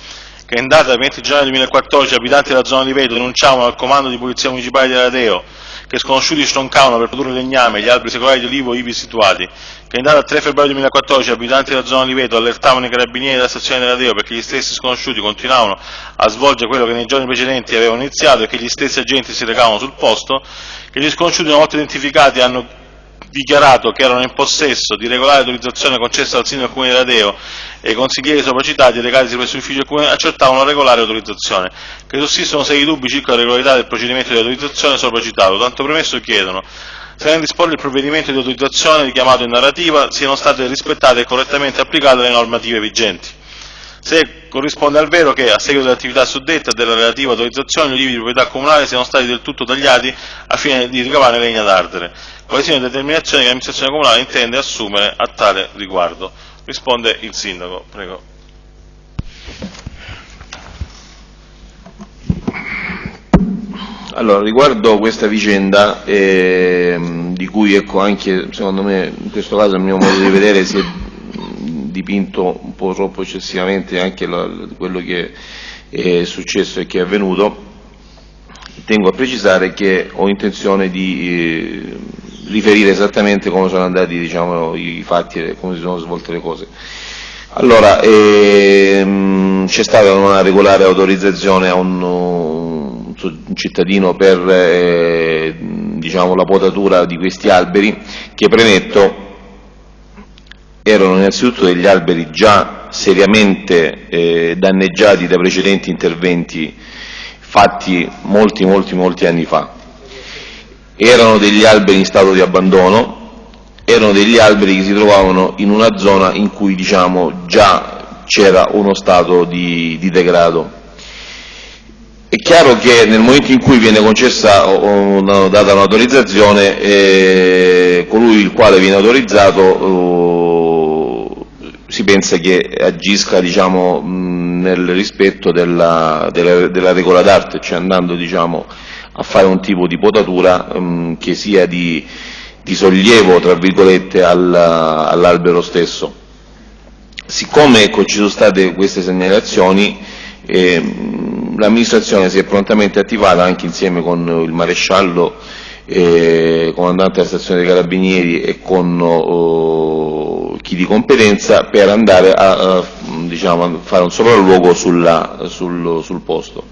che in data 20 gennaio 2014 abitanti della zona Oliveto denunciavano al comando di polizia municipale di Aradeo che sconosciuti stroncavano per produrre legname gli alberi secolari di olivo ivi situati, che in data 3 febbraio 2014 abitanti della zona Oliveto allertavano i carabinieri della stazione della Deo perché gli stessi sconosciuti continuavano a svolgere quello che nei giorni precedenti avevano iniziato e che gli stessi agenti si recavano sul posto, che gli sconosciuti una volta identificati hanno dichiarato che erano in possesso di regolare autorizzazione concessa dal sindaco comune di Radeo e i consiglieri sopracitati recati presso l'ufficio comune accertavano la regolare autorizzazione, che sussistono seri dubbi circa la regolarità del procedimento di autorizzazione sopracitato, tanto premesso chiedono nel disporre il provvedimento di autorizzazione richiamato in narrativa siano state rispettate e correttamente applicate le normative vigenti se corrisponde al vero che, a seguito dell'attività suddetta e della relativa autorizzazione, gli ulivi di proprietà comunale siano stati del tutto tagliati a fine di ricavare legna d'ardere, quali siano le determinazioni che l'amministrazione comunale intende assumere a tale riguardo. Risponde il Sindaco. Prego. Allora, riguardo questa vicenda, eh, di cui ecco, anche secondo me in questo caso a mio modo di vedere si è dipinto un po' troppo eccessivamente anche la, quello che è successo e che è avvenuto, tengo a precisare che ho intenzione di eh, riferire esattamente come sono andati diciamo, i fatti e come si sono svolte le cose. Allora, ehm, c'è stata una regolare autorizzazione a un, un cittadino per eh, diciamo, la potatura di questi alberi che premetto erano innanzitutto degli alberi già seriamente eh, danneggiati da precedenti interventi fatti molti, molti, molti anni fa. Erano degli alberi in stato di abbandono, erano degli alberi che si trovavano in una zona in cui diciamo, già c'era uno stato di, di, degrado. È chiaro che nel momento in cui viene concessa o, data un'autorizzazione, eh, colui il quale viene autorizzato si pensa che agisca diciamo, nel rispetto della, della, della regola d'arte, cioè andando diciamo, a fare un tipo di potatura mh, che sia di, di sollievo tra virgolette al, all'albero stesso. Siccome ecco, ci sono state queste segnalazioni, eh, l'amministrazione si è prontamente attivata anche insieme con il maresciallo, eh, comandante della stazione dei carabinieri e con oh, chi di competenza per andare a, a, diciamo, fare un sopralluogo sulla, sul, sul, posto.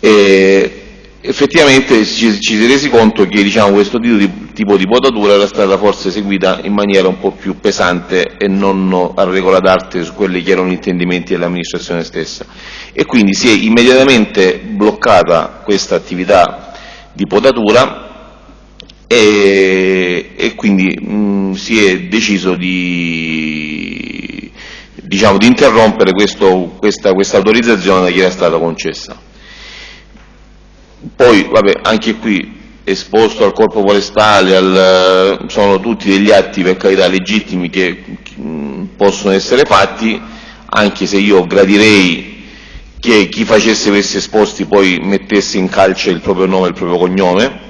E, effettivamente ci, ci si è resi conto che diciamo, questo tipo di, tipo di, potatura era stata forse eseguita in maniera un po' più pesante e non a regola d'arte su quelli che erano gli intendimenti dell'amministrazione stessa e quindi si è immediatamente bloccata questa attività di potatura e, e quindi mh, si è deciso di, diciamo, di interrompere questo, questa, questa autorizzazione che era stata concessa. Poi, vabbè, anche qui esposto al corpo forestale, al, sono tutti degli atti per carità legittimi che mh, possono essere fatti, anche se io gradirei che chi facesse questi esposti poi mettesse in calce il proprio nome e il proprio cognome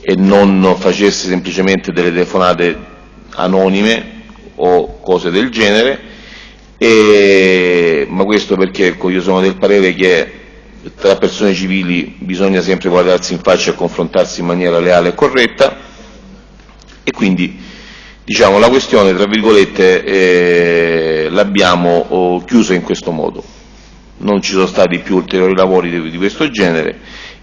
e non facesse semplicemente delle telefonate anonime o cose del genere, e, ma questo perché ecco, io sono del parere che tra persone civili bisogna sempre guardarsi in faccia e confrontarsi in maniera leale e corretta e quindi diciamo, la questione tra virgolette eh, l'abbiamo chiusa in questo modo. Non ci sono stati più ulteriori lavori di, di questo genere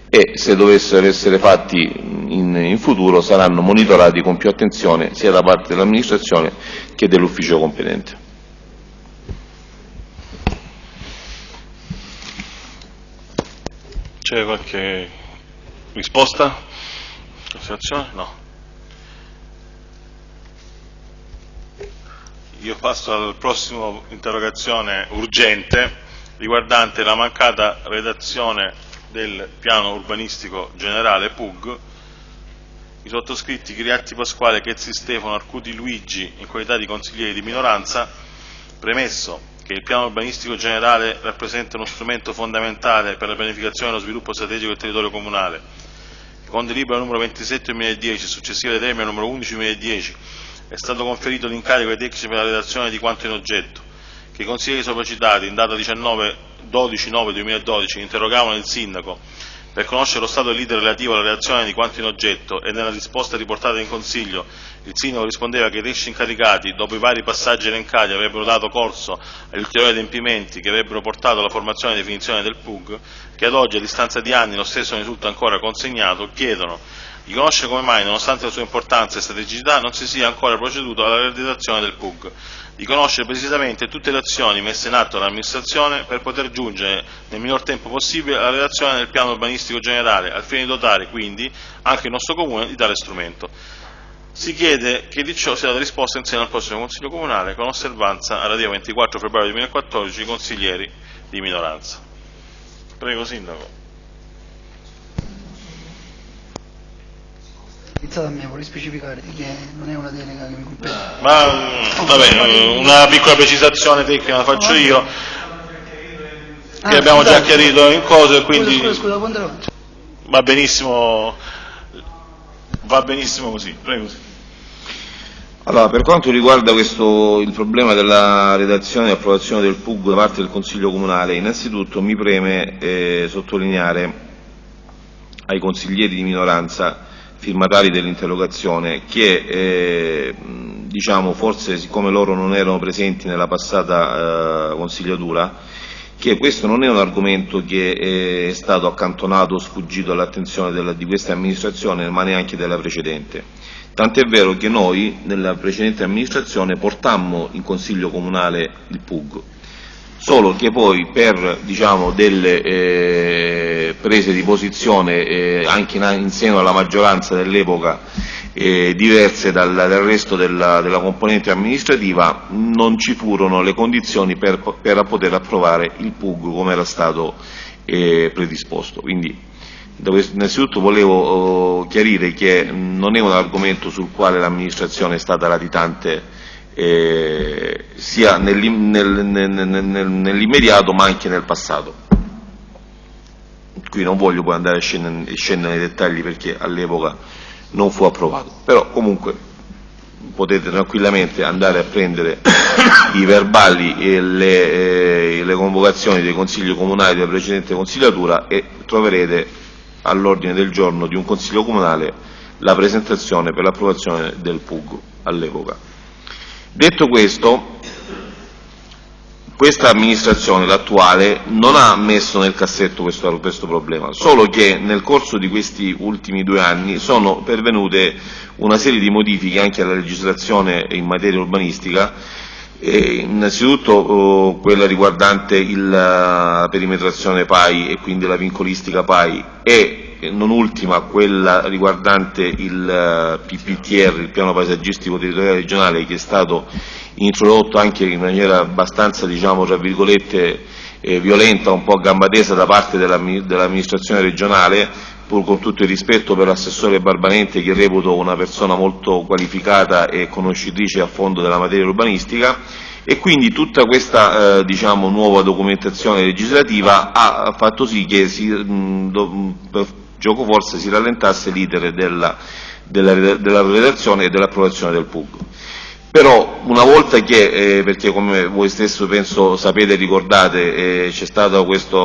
e se dovessero essere fatti in, in, futuro saranno monitorati con più attenzione sia da parte dell'amministrazione che dell'ufficio competente. C'è qualche risposta? Osservazione? No. Io passo al prossimo interrogazione urgente riguardante la mancata redazione del piano urbanistico generale PUG. I sottoscritti Chiriatti Pasquale, Chezzi Stefano, Arcuti Luigi in qualità di consiglieri di minoranza, premesso che il piano urbanistico generale rappresenta uno strumento fondamentale per la pianificazione e lo sviluppo strategico del territorio comunale. Con delibera numero 27 2010 e successiva determina numero 11 2010 è stato conferito l'incarico ai tecnici per la redazione di quanto in oggetto, che i consiglieri sopracitati in data 19 12 9 2012 interrogavano il sindaco per conoscere lo stato dell'iter relativo alla redazione di quanto in oggetto e nella risposta riportata in Consiglio il sindaco rispondeva che i tecnici incaricati, dopo i vari passaggi elencati, avrebbero dato corso agli ulteriori adempimenti che avrebbero portato alla formazione e definizione del PUG, che ad oggi, a distanza di anni, lo stesso non risulta ancora consegnato, chiedono di conoscere come mai, nonostante la sua importanza e strategicità, non si sia ancora proceduto alla realizzazione del PUG, di conoscere precisamente tutte le azioni messe in atto dall'amministrazione per poter giungere nel minor tempo possibile alla redazione del piano urbanistico generale, al fine di dotare quindi anche il nostro Comune di tale strumento. Si chiede che di ciò sia data risposta insieme al prossimo Consiglio Comunale con osservanza alla data 24 febbraio 2014 consiglieri di minoranza. Prego Sindaco. Iniziate a me, vorrei specificare che non è una delega che mi compete. Ma mm, vabbè, una piccola precisazione tecnica la faccio io, che Ah, abbiamo già scusate. chiarito in Scusa, quindi scusa, scusa, va benissimo, va benissimo così. Prego. Allora, per quanto riguarda questo, il problema della redazione e approvazione del PUG da parte del Consiglio Comunale, innanzitutto mi preme eh, sottolineare ai consiglieri di minoranza firmatari dell'interrogazione che eh, diciamo, forse siccome loro non erano presenti nella passata eh, consigliatura, che questo non è un argomento che eh, è stato accantonato o sfuggito all'attenzione di questa amministrazione, ma neanche della precedente. Tant'è vero che noi, nella precedente amministrazione, portammo in Consiglio Comunale il PUG, solo che poi per diciamo, delle eh, prese di posizione eh, anche in, in seno alla maggioranza dell'epoca eh, diverse dal, dal resto della, della componente amministrativa non ci furono le condizioni per, per poter approvare il PUG come era stato eh, predisposto. Quindi innanzitutto volevo oh, chiarire che non è un argomento sul quale l'amministrazione è stata latitante eh, sia nell'im- nel- nel- nel- nel- nell'immediato ma anche nel passato. Qui non voglio poi andare a scendere, scendere nei dettagli perché all'epoca non fu approvato. Però comunque potete tranquillamente andare a prendere i verbali e le, eh, le convocazioni dei consigli comunali della precedente consigliatura e troverete all'ordine del giorno di un consiglio comunale la presentazione per l'approvazione del PUG all'epoca. Detto questo, questa amministrazione, l'attuale, non ha messo nel cassetto questo, questo, problema, solo che nel corso di questi ultimi due anni sono pervenute una serie di modifiche anche alla legislazione in materia urbanistica, eh, innanzitutto oh, quella riguardante il, la perimetrazione PAI e quindi la vincolistica PAI e non ultima quella riguardante il PPTR, il piano paesaggistico territoriale regionale, che è stato introdotto anche in maniera abbastanza, diciamo, tra virgolette, eh, violenta, un po' a gamba tesa da parte dell'amministrazione regionale, pur con tutto il rispetto per l'assessore Barbanente che reputo una persona molto qualificata e conoscitrice a fondo della materia urbanistica. E quindi tutta questa eh, diciamo, nuova documentazione legislativa ha fatto sì che si, mh, do, per gioco forse si rallentasse l'iter della, della, della redazione e dell'approvazione del PUG. Però una volta che, eh, perché come voi stesso penso sapete e ricordate, eh, c'è stata questa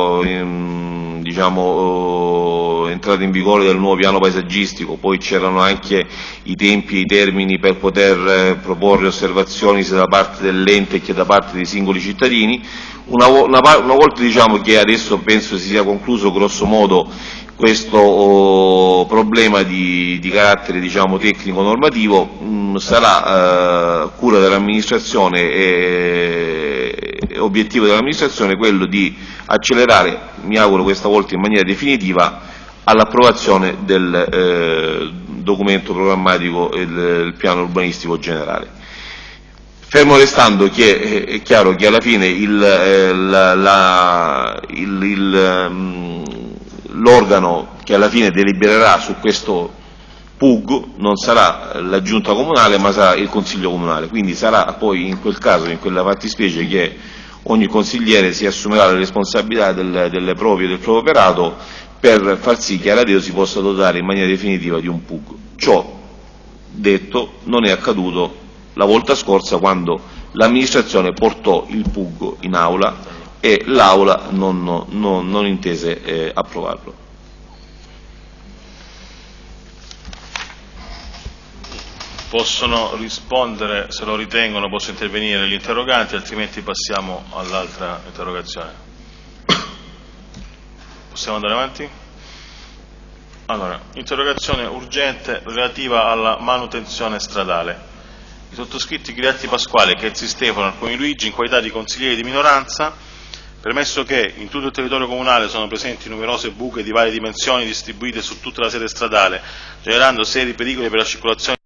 diciamo, oh, entrata in vigore del nuovo piano paesaggistico, poi c'erano anche i tempi e i termini per poter eh, proporre osservazioni sia da parte dell'ente che da parte dei singoli cittadini, una, una, una volta diciamo, che adesso penso si sia concluso grosso modo questo oh, problema di, di carattere diciamo, tecnico-normativo mm, sarà eh, cura dell'amministrazione e, obiettivo dell'amministrazione quello di accelerare, mi auguro questa volta in maniera definitiva, all'approvazione del eh, documento programmatico e del piano urbanistico generale. Fermo restando che eh, è chiaro che alla fine il, la, il, il um, l'organo che alla fine delibererà su questo PUG non sarà la giunta comunale ma sarà il consiglio comunale, quindi sarà poi in quel caso, in quella fattispecie che ogni consigliere si assumerà le responsabilità del, delle proprie del proprio operato per far sì che Aradeo si possa dotare in maniera definitiva di un PUG. Ciò detto non è accaduto la volta scorsa quando l'amministrazione portò il PUG in aula e l'Aula non, non, non intese eh, approvarlo. Possono rispondere, se lo ritengono, possono intervenire gli interroganti, altrimenti passiamo all'altra interrogazione. Possiamo andare avanti? Allora, interrogazione urgente relativa alla manutenzione stradale. I sottoscritti Griatti Pasquale, Chezzi Stefano, Alconi Luigi, in qualità di consiglieri di minoranza, Premesso che in tutto il territorio comunale sono presenti numerose buche di varie dimensioni distribuite su tutta la sede stradale, generando seri pericoli per la circolazione